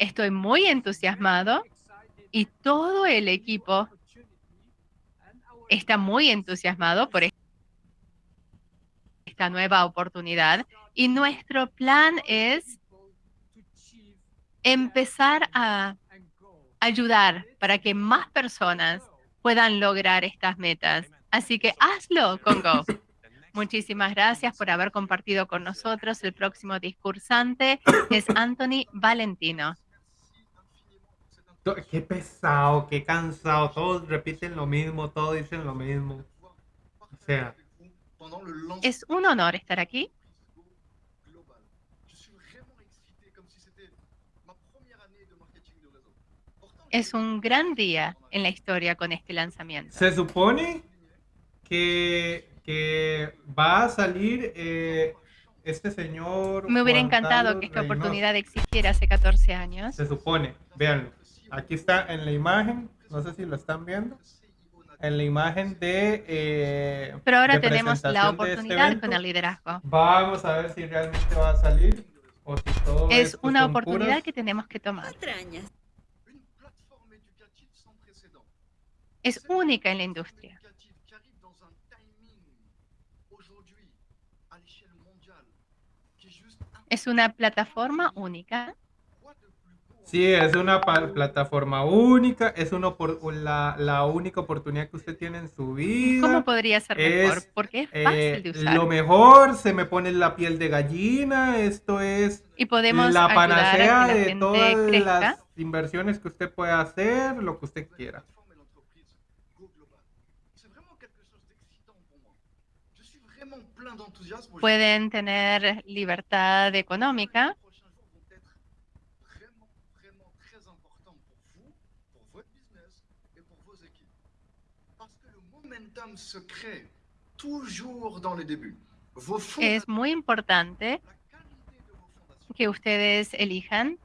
Estoy muy entusiasmado y todo el equipo está muy entusiasmado por esta nueva oportunidad y nuestro plan es empezar a ayudar para que más personas puedan lograr estas metas. Así que hazlo con Go. Muchísimas gracias por haber compartido con nosotros. El próximo discursante es Anthony Valentino. Qué pesado, qué cansado. Todos repiten lo mismo, todos dicen lo mismo. O sea. Es un honor estar aquí. Es un gran día en la historia con este lanzamiento. Se supone que, que va a salir eh, este señor. Me hubiera encantado que esta oportunidad existiera hace 14 años. Se supone, véanlo. Aquí está en la imagen, no sé si lo están viendo. En la imagen de. Eh, Pero ahora tenemos la este oportunidad con el liderazgo. Vamos a ver si realmente va a salir o si todo es una oportunidad que tenemos que tomar. es única en la industria. Es una plataforma única. Sí, es una plataforma única, es una la, la, única oportunidad que usted tiene en su vida. ¿Cómo podría ser mejor? Porque es fácil de eh, usar. Lo mejor, se me pone la piel de gallina, esto es y podemos la panacea de todas las inversiones que usted pueda hacer, lo que usted quiera. pueden tener libertad económica. Es muy importante que ustedes elijan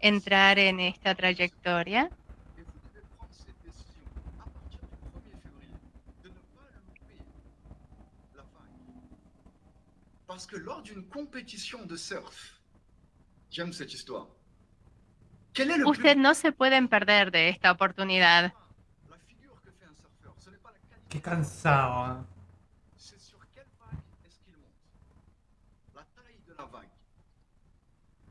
entrar en esta trayectoria parce que lors d'une compétition de surf, j'aime cette histoire. Usted no se pueden perder de esta oportunidad. Qué cansado. C'est sur quelle vague est-ce qu'il monte? La taille de la vague.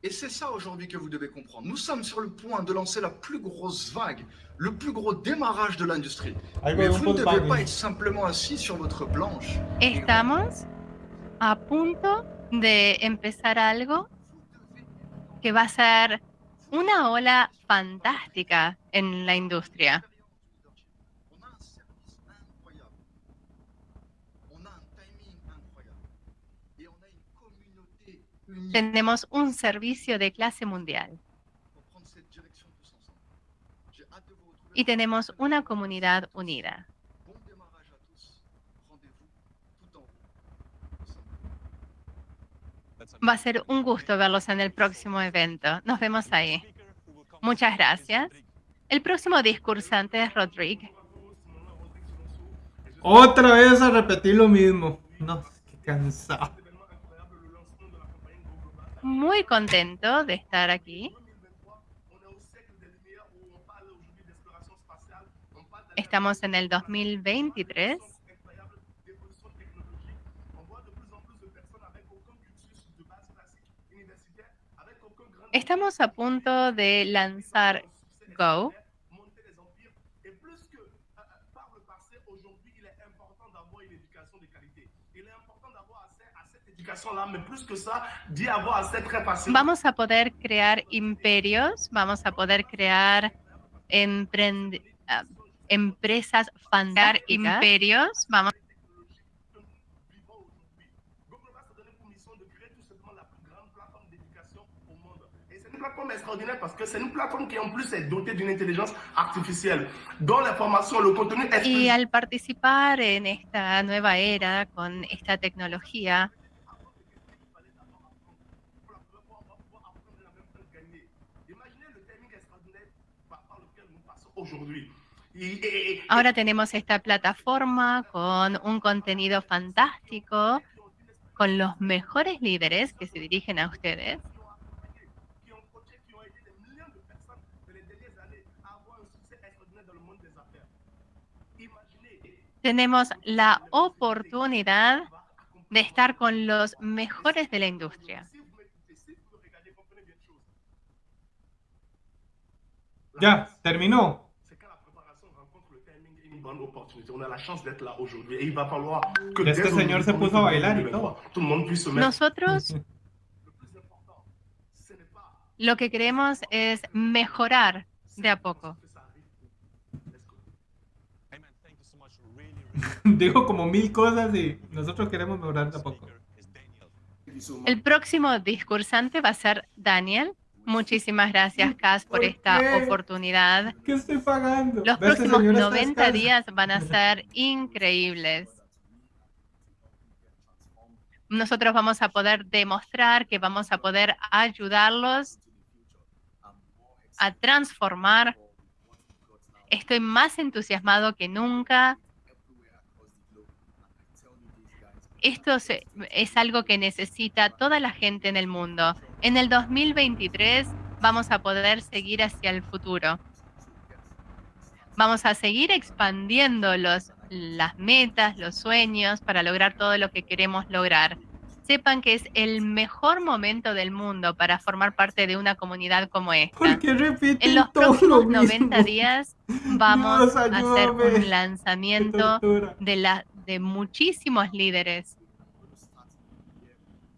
Et c'est ça aujourd'hui que vous devez comprendre. Nous sommes sur le point de lancer la plus grosse vague, le plus gros démarrage de l'industrie. Mais vous ne devez pas être simplement assis sur votre planche. Estamos a punto de empezar algo que va a ser una ola fantástica en la industria. Tenemos un servicio de clase mundial. Y tenemos una comunidad unida. Va a ser un gusto verlos en el próximo evento. Nos vemos ahí. Muchas gracias. El próximo discursante es Rodrigo. Otra vez a repetir lo mismo. No, qué cansado. Muy contento de estar aquí. Estamos en el 2023 Estamos a punto de lanzar Go. Vamos a poder crear imperios, vamos a poder crear ah, empresas fantásticas, imperios, vamos plateforme extraordinaire parce que c'est une plateforme qui en plus est dotée d'une intelligence artificielle, dont l'information, le contenu est... Y al participar en esta nueva era con esta tecnología, Ahora tenemos esta plataforma con un contenido fantástico, con los mejores líderes que se dirigen a ustedes. tenemos la oportunidad de estar con los mejores de la industria. Ya, terminó. Este señor se puso a bailar y todo. Nosotros [LAUGHS] lo que queremos es mejorar de a poco. [LAUGHS] Digo como mil cosas y nosotros queremos mejorar tampoco. El próximo discursante va a ser Daniel. Muchísimas gracias, Cas, por, esta oportunidad. ¿Qué estoy pagando? Los próximos 90 días van a ser increíbles. Nosotros vamos a poder demostrar que vamos a poder ayudarlos a transformar. Estoy más entusiasmado que nunca esto es algo que necesita toda la gente en el mundo. En el 2023 vamos a poder seguir hacia el futuro. Vamos a seguir expandiendo los, las metas, los sueños para lograr todo lo que queremos lograr. Sepan que es el mejor momento del mundo para formar parte de una comunidad como esta. en los próximos 90 días vamos a hacer un lanzamiento de, la, de muchísimos líderes.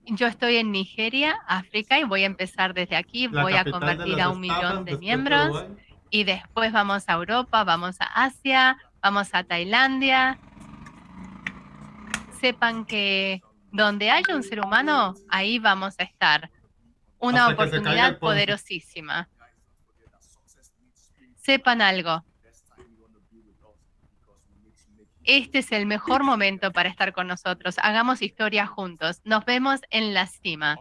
Yo estoy en Nigeria, África, y voy a empezar desde aquí. voy a convertir a un millón de miembros. Y después vamos a Europa, vamos a Asia, vamos a Tailandia. Sepan que donde haya un ser humano, ahí vamos a estar. Una oportunidad poderosísima. Sepan algo, este es el mejor momento para estar con nosotros. Hagamos historia juntos. Nos vemos en la cima.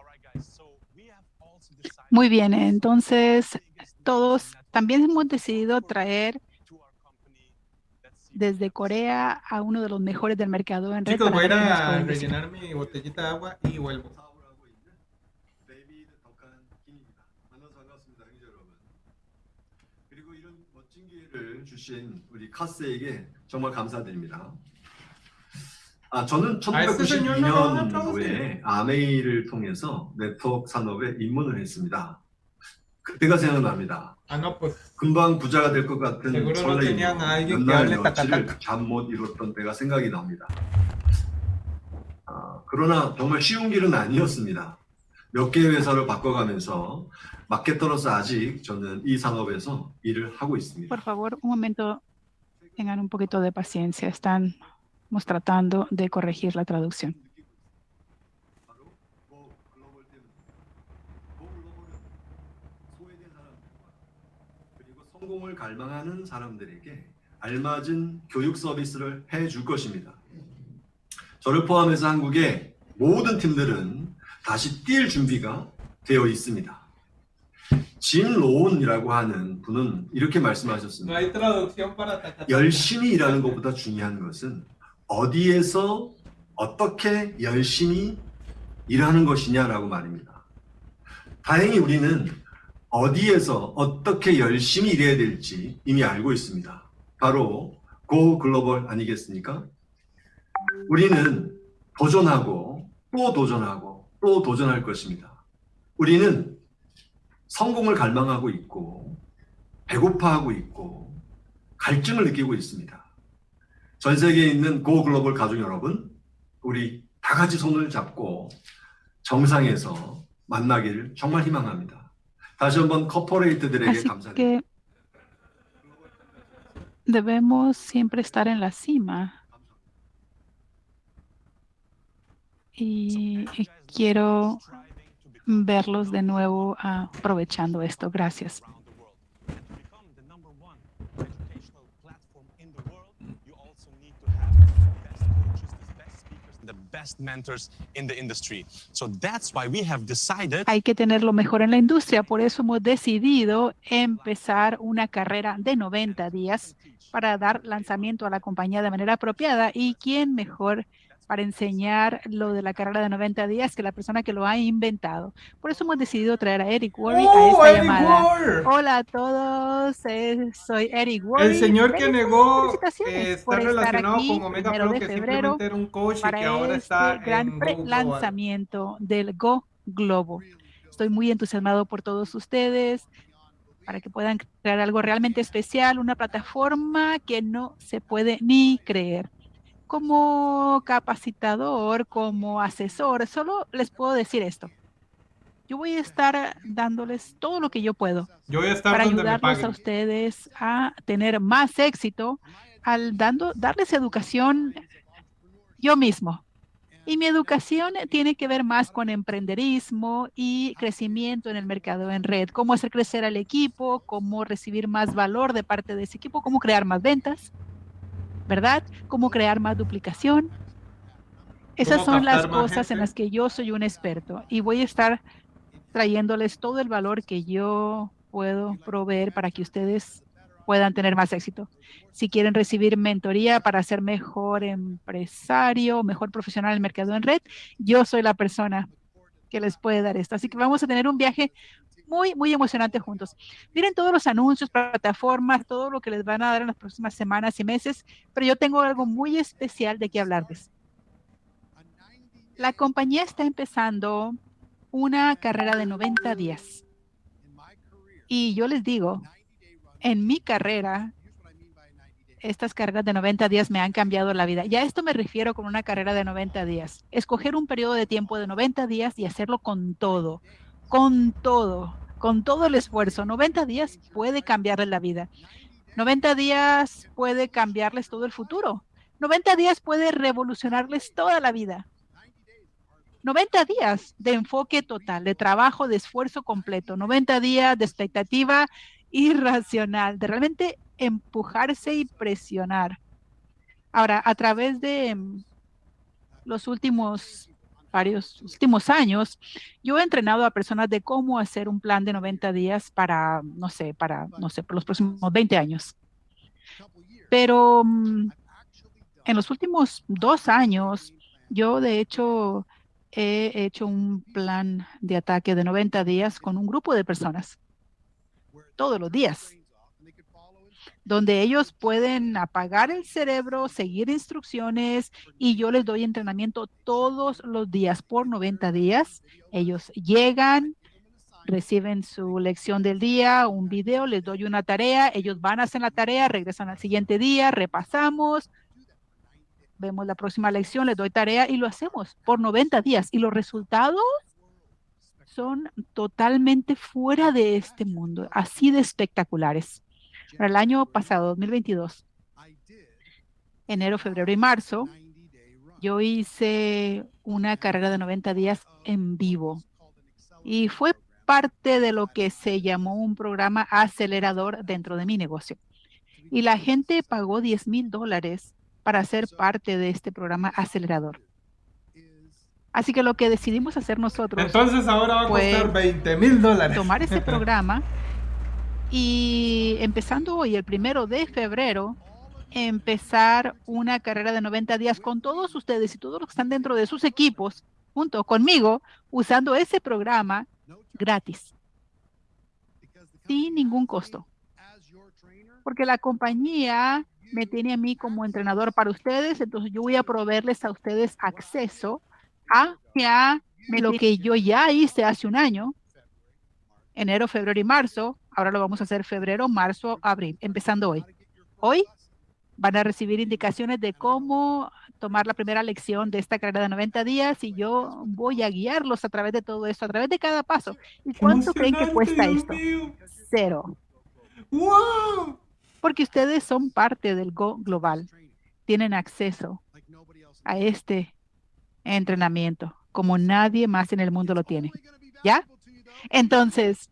Muy bien, entonces todos también hemos decidido traer desde Corea a uno de los mejores del mercado en red. Chicos, voy a rellenar mi botellita de agua y vuelvo. 아, 저는 1992년도에 아메이를 통해서 네트워크 산업에 입문을 했습니다. 그때가 생각납니다. 금방 부자가 될 것 같은 설레임, 몇날 며칠을 잠못 이뤘던 때가 생각이 납니다. 아, 그러나 정말 쉬운 길은 아니었습니다. 몇 개의 회사를 바꿔가면서 마케터로서 아직 저는 이 산업에서 일을 하고 있습니다. Por favor, un momento. Tengan un poquito de paciencia. Están Estamos tratando de corregir la traducción. 성공을 갈망하는 사람들에게 알맞은 교육 서비스를 해줄 것입니다. 저를 포함해서 한국의 모든 팀들은 다시 뛸 준비가 되어 있습니다. 짐 로운이라고 하는 분은 이렇게 말씀하셨습니다. 열심히 일하는 것보다 중요한 것은 어디에서 어떻게 열심히 일하는 것이냐라고 말입니다. 다행히 우리는 어디에서 어떻게 열심히 일해야 될지 이미 알고 있습니다. 바로 고 글로벌 아니겠습니까? 우리는 도전하고 또 도전하고 또 도전할 것입니다. 우리는 성공을 갈망하고 있고 배고파하고 있고 갈증을 느끼고 있습니다. 전 세계에 있는 고 글로벌 가족 여러분, 우리 다 같이 손을 잡고 정상에서 만나기를 정말 희망합니다. 다시 한번 커퍼레이트들에게 감사드립니다. Debemos siempre estar en la cima. Y quiero verlos de nuevo aprovechando esto. Gracias. Hay que tener lo mejor en la industria, por eso hemos decidido empezar una carrera de 90 días para dar lanzamiento a la compañía de manera apropiada y quién mejor para enseñar lo de la carrera de 90 días que la persona que lo ha inventado. Por eso hemos decidido traer a Eric Worre a ¡Oh, esta llamada. Hola a todos, soy Eric Worre. El señor que negó eh, está relacionado con Omega Pro, que simplemente era un coach y que ahora este está gran en lanzamiento del Go Globo. Estoy muy entusiasmado por todos ustedes para que puedan crear algo realmente especial, una plataforma que no se puede ni creer como capacitador, como asesor, solo les puedo decir esto. Yo voy a estar dándoles todo lo que yo puedo yo voy a estar para ayudarlos a ustedes a tener más éxito al dando, darles educación yo mismo. Y mi educación tiene que ver más con emprenderismo y crecimiento en el mercado en red, cómo hacer crecer al equipo, cómo recibir más valor de parte de ese equipo, cómo crear más ventas ¿verdad? Cómo crear más duplicación. Esas son las cosas en las que yo soy un experto y voy a estar trayéndoles todo el valor que yo puedo proveer para que ustedes puedan tener más éxito. Si quieren recibir mentoría para ser mejor empresario, mejor profesional en el mercado en red, yo soy la persona que les puede dar esto. Así que vamos a tener un viaje muy, muy emocionante juntos. Miren todos los anuncios, plataformas, todo lo que les van a dar en las próximas semanas y meses, pero yo tengo algo muy especial de qué hablarles. La compañía está empezando una carrera de 90 días. Y yo les digo, en mi carrera, estas carreras de 90 días me han cambiado la vida. Ya esto me refiero con una carrera de 90 días. Escoger un periodo de tiempo de 90 días y hacerlo con todo con todo, con todo el esfuerzo. 90 días puede cambiarles la vida. 90 días puede cambiarles todo el futuro. 90 días puede revolucionarles toda la vida. 90 días de enfoque total, de trabajo, de esfuerzo completo. 90 días de expectativa irracional, de realmente empujarse y presionar. Ahora, a través de mm, los últimos varios últimos años, yo he entrenado a personas de cómo hacer un plan de 90 días para, no sé, para, no sé, por los próximos 20 años. Pero mm, en los últimos dos años, yo de hecho he hecho un plan de ataque de 90 días con un grupo de personas, todos los días, donde ellos pueden apagar el cerebro, seguir instrucciones y yo les doy entrenamiento todos los días por 90 días. Ellos llegan, reciben su lección del día, un video, les doy una tarea, ellos van a hacer la tarea, regresan al siguiente día, repasamos, vemos la próxima lección, les doy tarea y lo hacemos por 90 días. Y los resultados son totalmente fuera de este mundo, así de espectaculares. Para el año pasado, 2022, enero, febrero y marzo, yo hice una carrera de 90 días en vivo y fue parte de lo que se llamó un programa acelerador dentro de mi negocio. Y la gente pagó 10 mil dólares para ser parte de este programa acelerador. Así que lo que decidimos hacer nosotros. Entonces ahora va a costar 20 mil dólares. Tomar ese [LAUGHS] programa y empezando hoy, el primero de febrero, empezar una carrera de 90 días con todos ustedes y todos los que están dentro de sus equipos, junto conmigo, usando ese programa gratis, sin ningún costo. Porque la compañía me tiene a mí como entrenador para ustedes, entonces yo voy a proveerles a ustedes acceso a, lo que yo ya hice hace un año, enero, febrero y marzo, ahora lo vamos a hacer febrero, marzo, abril, empezando hoy. Hoy van a recibir indicaciones de cómo tomar la primera lección de esta carrera de 90 días y yo voy a guiarlos a través de todo esto, a través de cada paso. ¿Y cuánto creen que cuesta esto? Cero. ¡Wow! porque ustedes son parte del Go Global. Tienen acceso a este entrenamiento como nadie más en el mundo lo tiene. ¿Ya? Entonces,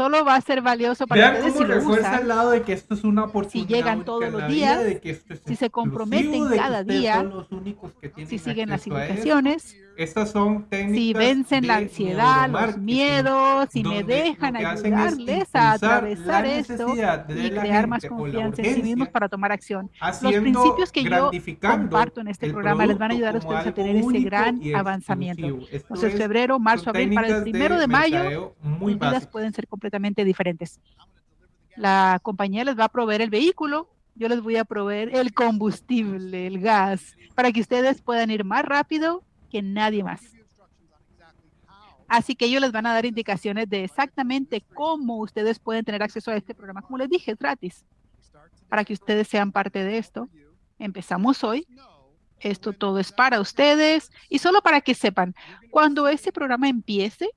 solo va a ser valioso para ustedes si lo usan, lado de que esto es una oportunidad si llegan todos los días, si se comprometen cada día, si siguen las indicaciones, estas son técnicas si vencen la ansiedad, los miedos, si me dejan ayudarles a atravesar esto y crear más confianza en sí mismos para tomar acción. Los principios que yo comparto en este programa les van a ayudar a ustedes a tener ese gran avanzamiento. Entonces, febrero, marzo, abril, para el primero de, mayo, sus vidas pueden ser completamente diferentes. La compañía les va a proveer el vehículo, yo les voy a proveer el combustible, el gas, para que ustedes puedan ir más rápido que nadie más. Así que ellos les van a dar indicaciones de exactamente cómo ustedes pueden tener acceso a este programa. Como les dije, es gratis. Para que ustedes sean parte de esto. Empezamos hoy. Esto todo es para ustedes. Y solo para que sepan, cuando ese programa empiece,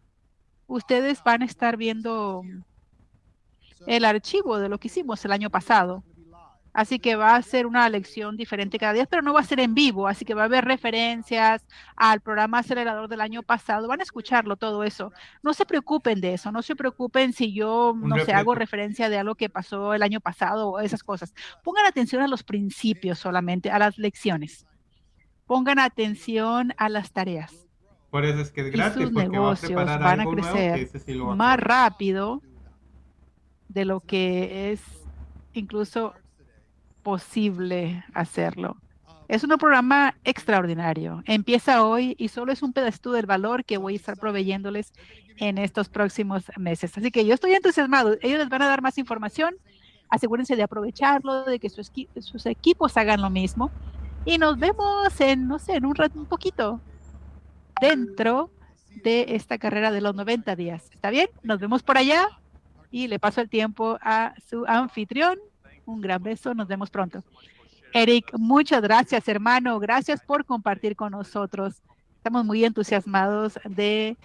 ustedes van a estar viendo el archivo de lo que hicimos el año pasado. Así que va a ser una lección diferente cada día, pero no va a ser en vivo, así que va a haber referencias al programa acelerador del año pasado. Van a escucharlo todo eso. No se preocupen de eso, no se preocupen si yo, no sé, hago referencia de algo que pasó el año pasado o esas cosas. Pongan atención a los principios solamente, a las lecciones. Pongan atención a las tareas. Por eso es que es gratis, y sus negocios van a crecer más rápido de lo que es incluso posible hacerlo. Es un programa extraordinario. Empieza hoy y solo es un pedacito del valor que voy a estar proveyéndoles en estos próximos meses. Así que yo estoy entusiasmado. Ellos les van a dar más información. Asegúrense de aprovecharlo, de que sus, sus equipos hagan lo mismo. Y nos vemos en, no sé, en un rato, un poquito dentro de esta carrera de los 90 días. ¿Está bien? Nos vemos por allá y le paso el tiempo a su anfitrión, un gran beso, nos vemos pronto. Eric, muchas gracias, hermano. Gracias por compartir con nosotros. Estamos muy entusiasmados de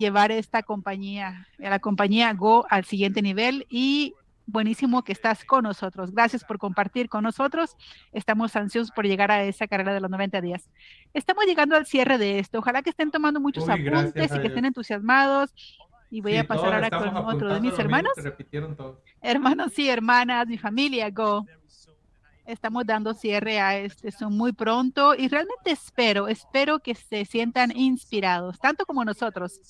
llevar esta compañía, la compañía Go al siguiente nivel y buenísimo que estás con nosotros. Gracias por compartir con nosotros. Estamos ansiosos por llegar a esa carrera de los 90 días. Estamos llegando al cierre de esto. Ojalá que estén tomando muchos apuntes y que estén entusiasmados y voy a pasar ahora con otro de mis hermanos. Hermanos y hermanas, mi familia, Go. Estamos dando cierre a este son muy pronto y realmente espero, espero que se sientan inspirados, tanto como nosotros.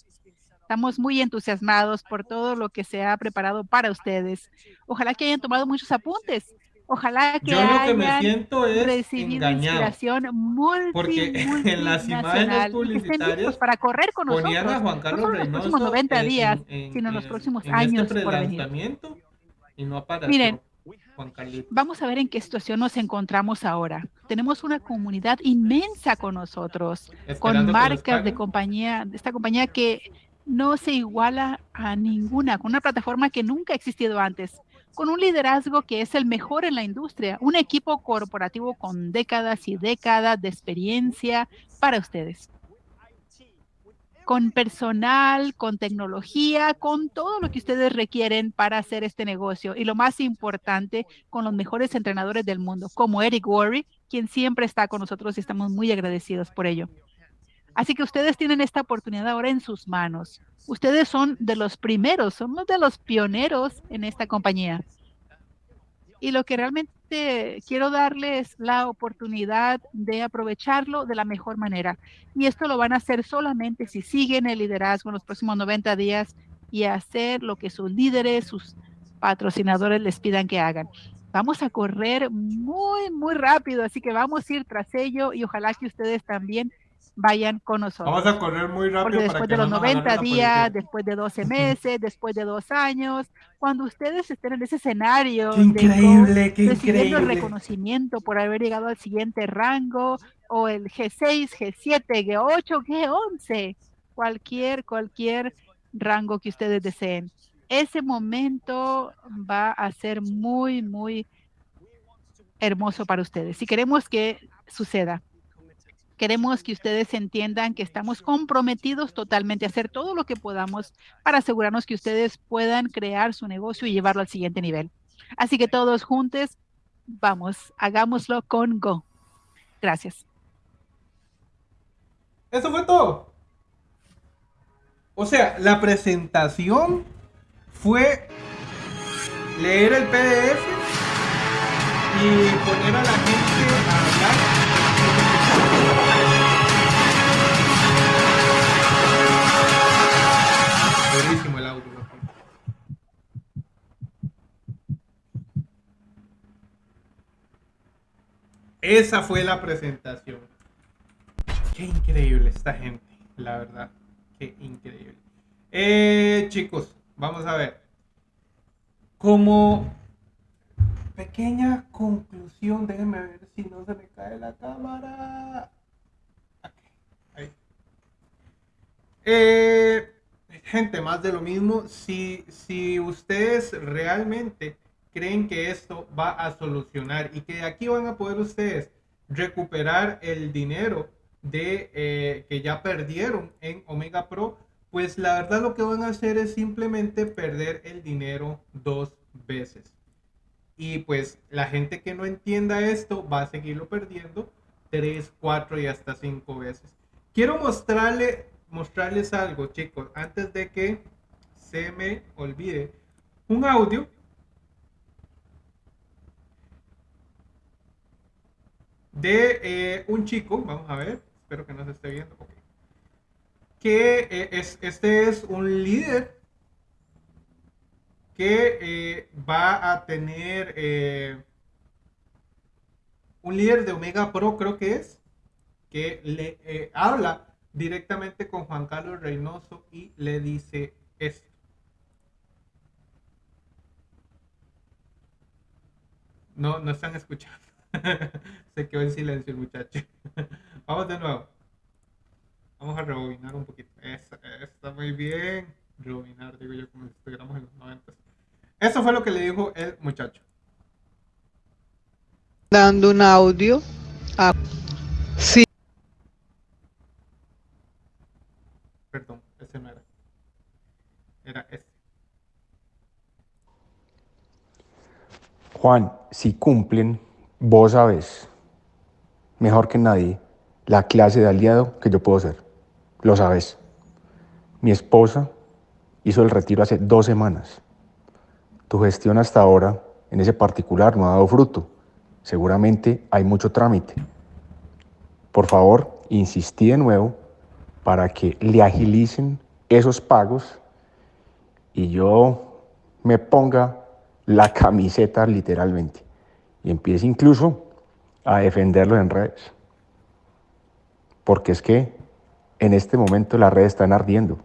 Estamos muy entusiasmados por todo lo que se ha preparado para ustedes. Ojalá que hayan tomado muchos apuntes, Ojalá que Yo lo que me siento es recibido inspiración multi, porque [LAUGHS] en las imágenes publicitarias para correr con nosotros, a Juan Carlos no los próximos 90 días, sino en los próximos en años este por venir. Y no Miren, Vamos a ver en qué situación nos encontramos ahora. Tenemos una comunidad inmensa con nosotros, con marcas de compañía, de esta compañía que no se iguala a ninguna, con una plataforma que nunca ha existido antes, con un liderazgo que es el mejor en la industria, un equipo corporativo con décadas y décadas de experiencia para ustedes con personal, con tecnología, con todo lo que ustedes requieren para hacer este negocio. Y lo más importante, con los mejores entrenadores del mundo, como Eric Worry, quien siempre está con nosotros y estamos muy agradecidos por ello. Así que ustedes tienen esta oportunidad ahora en sus manos. Ustedes son de los primeros, somos de los pioneros en esta compañía. Y lo que realmente quiero darles la oportunidad de aprovecharlo de la mejor manera. Y esto lo van a hacer solamente si siguen el liderazgo en los próximos 90 días y hacer lo que sus líderes, sus patrocinadores les pidan que hagan. Vamos a correr muy, muy rápido, así que vamos a ir tras ello y ojalá que ustedes también vayan con nosotros. Vamos a correr muy rápido. después de los 90 días, después de 12 meses, después de dos años, cuando ustedes estén en ese escenario, qué increíble, qué recibiendo el reconocimiento por haber llegado al siguiente rango, o el G6, G7, G8, G11, cualquier, cualquier rango que ustedes deseen. Ese momento va a ser muy, muy hermoso para ustedes. Si queremos que suceda. Queremos que ustedes entiendan que estamos comprometidos totalmente a hacer todo lo que podamos para asegurarnos que ustedes puedan crear su negocio y llevarlo al siguiente nivel. Así que todos juntos, vamos, hagámoslo con Go. Gracias. Eso fue todo. O sea, la presentación fue leer el PDF y poner a la gente Esa fue la presentación. Qué increíble esta gente, la verdad. Qué increíble. Eh, chicos, vamos a ver. Como pequeña conclusión, déjenme ver si no se me cae la cámara. Eh, gente, más de lo mismo. Si, si ustedes realmente creen que esto va a solucionar y que aquí van a poder ustedes recuperar el dinero de eh, que ya perdieron en Omega Pro, pues la verdad lo que van a hacer es simplemente perder el dinero dos veces. Y pues la gente que no entienda esto va a seguirlo perdiendo tres, cuatro y hasta cinco veces. Quiero mostrarle mostrarles algo, chicos, antes de que se me olvide. Un audio de eh, un chico, vamos a ver, espero que no se esté viendo, que eh, es, este es un líder que eh, va a tener un líder de Omega Pro, creo que es, que le habla directamente con Juan Carlos Reynoso y le dice esto. No, no están escuchando. [LAUGHS] Se quedó en silencio el muchacho. [LAUGHS] Vamos de nuevo. Vamos a rebobinar un poquito. está muy bien. Rebobinar, digo yo, como si estuviéramos en los 90. Eso fue lo que le dijo el muchacho. Dando un audio a... Sí. Perdón, ese no era. Era ese. Juan, si cumplen, vos sabes, mejor que nadie, la clase de aliado que yo puedo ser. Lo sabes. Mi esposa hizo el retiro hace dos semanas. Tu gestión hasta ahora en ese particular no ha dado fruto. Seguramente hay mucho trámite. Por favor, insistí de nuevo para que le agilicen esos pagos y yo me ponga la camiseta literalmente y empiece incluso a defenderlo en redes. Porque es que en este momento las redes están ardiendo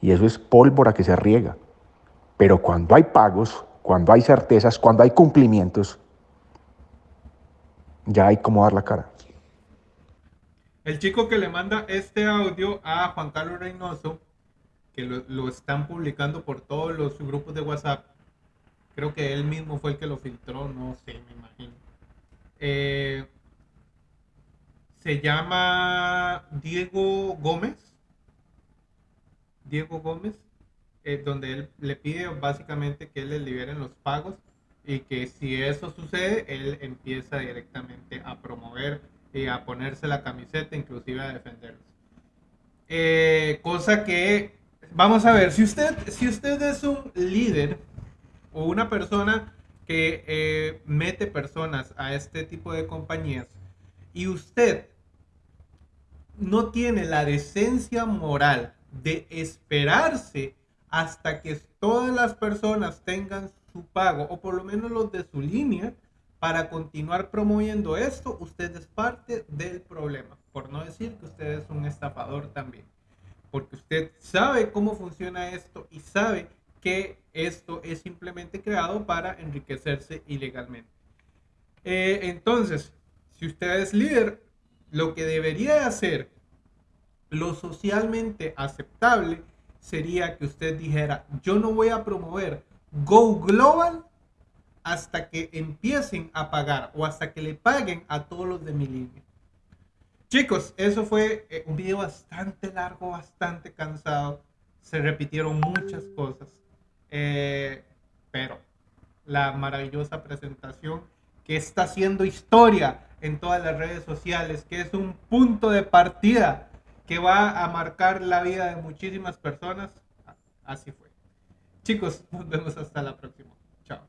y eso es pólvora que se riega. Pero cuando hay pagos, cuando hay certezas, cuando hay cumplimientos, ya hay como dar la cara. El chico que le manda este audio a Juan Carlos Reynoso, que lo, están publicando por todos los grupos de WhatsApp, creo que él mismo fue el que lo filtró, no sé, me imagino. Eh, se llama Diego Gómez. Diego Gómez, eh, donde él le pide básicamente que él le liberen los pagos y que si eso sucede, él empieza directamente a promover y a ponerse la camiseta, inclusive a defenderlos. Eh, cosa que, vamos a ver, si usted, si usted es un líder o una persona que eh, mete personas a este tipo de compañías y usted no tiene la decencia moral de esperarse hasta que todas las personas tengan su pago o por lo menos los de su línea para continuar promoviendo esto, usted es parte del problema. Por no decir que usted es un estafador también. Porque usted sabe cómo funciona esto y sabe que esto es simplemente creado para enriquecerse ilegalmente. Eh, entonces, si usted es líder, lo que debería hacer, lo socialmente aceptable, sería que usted dijera, yo no voy a promover Go Global hasta que empiecen a pagar o hasta que le paguen a todos los de mi línea. Chicos, eso fue eh, un video bastante largo, bastante cansado. Se repitieron muchas cosas. Eh, pero la maravillosa presentación que está haciendo historia en todas las redes sociales, que es un punto de partida que va a marcar la vida de muchísimas personas. Así fue. Chicos, nos vemos hasta la próxima. Chao.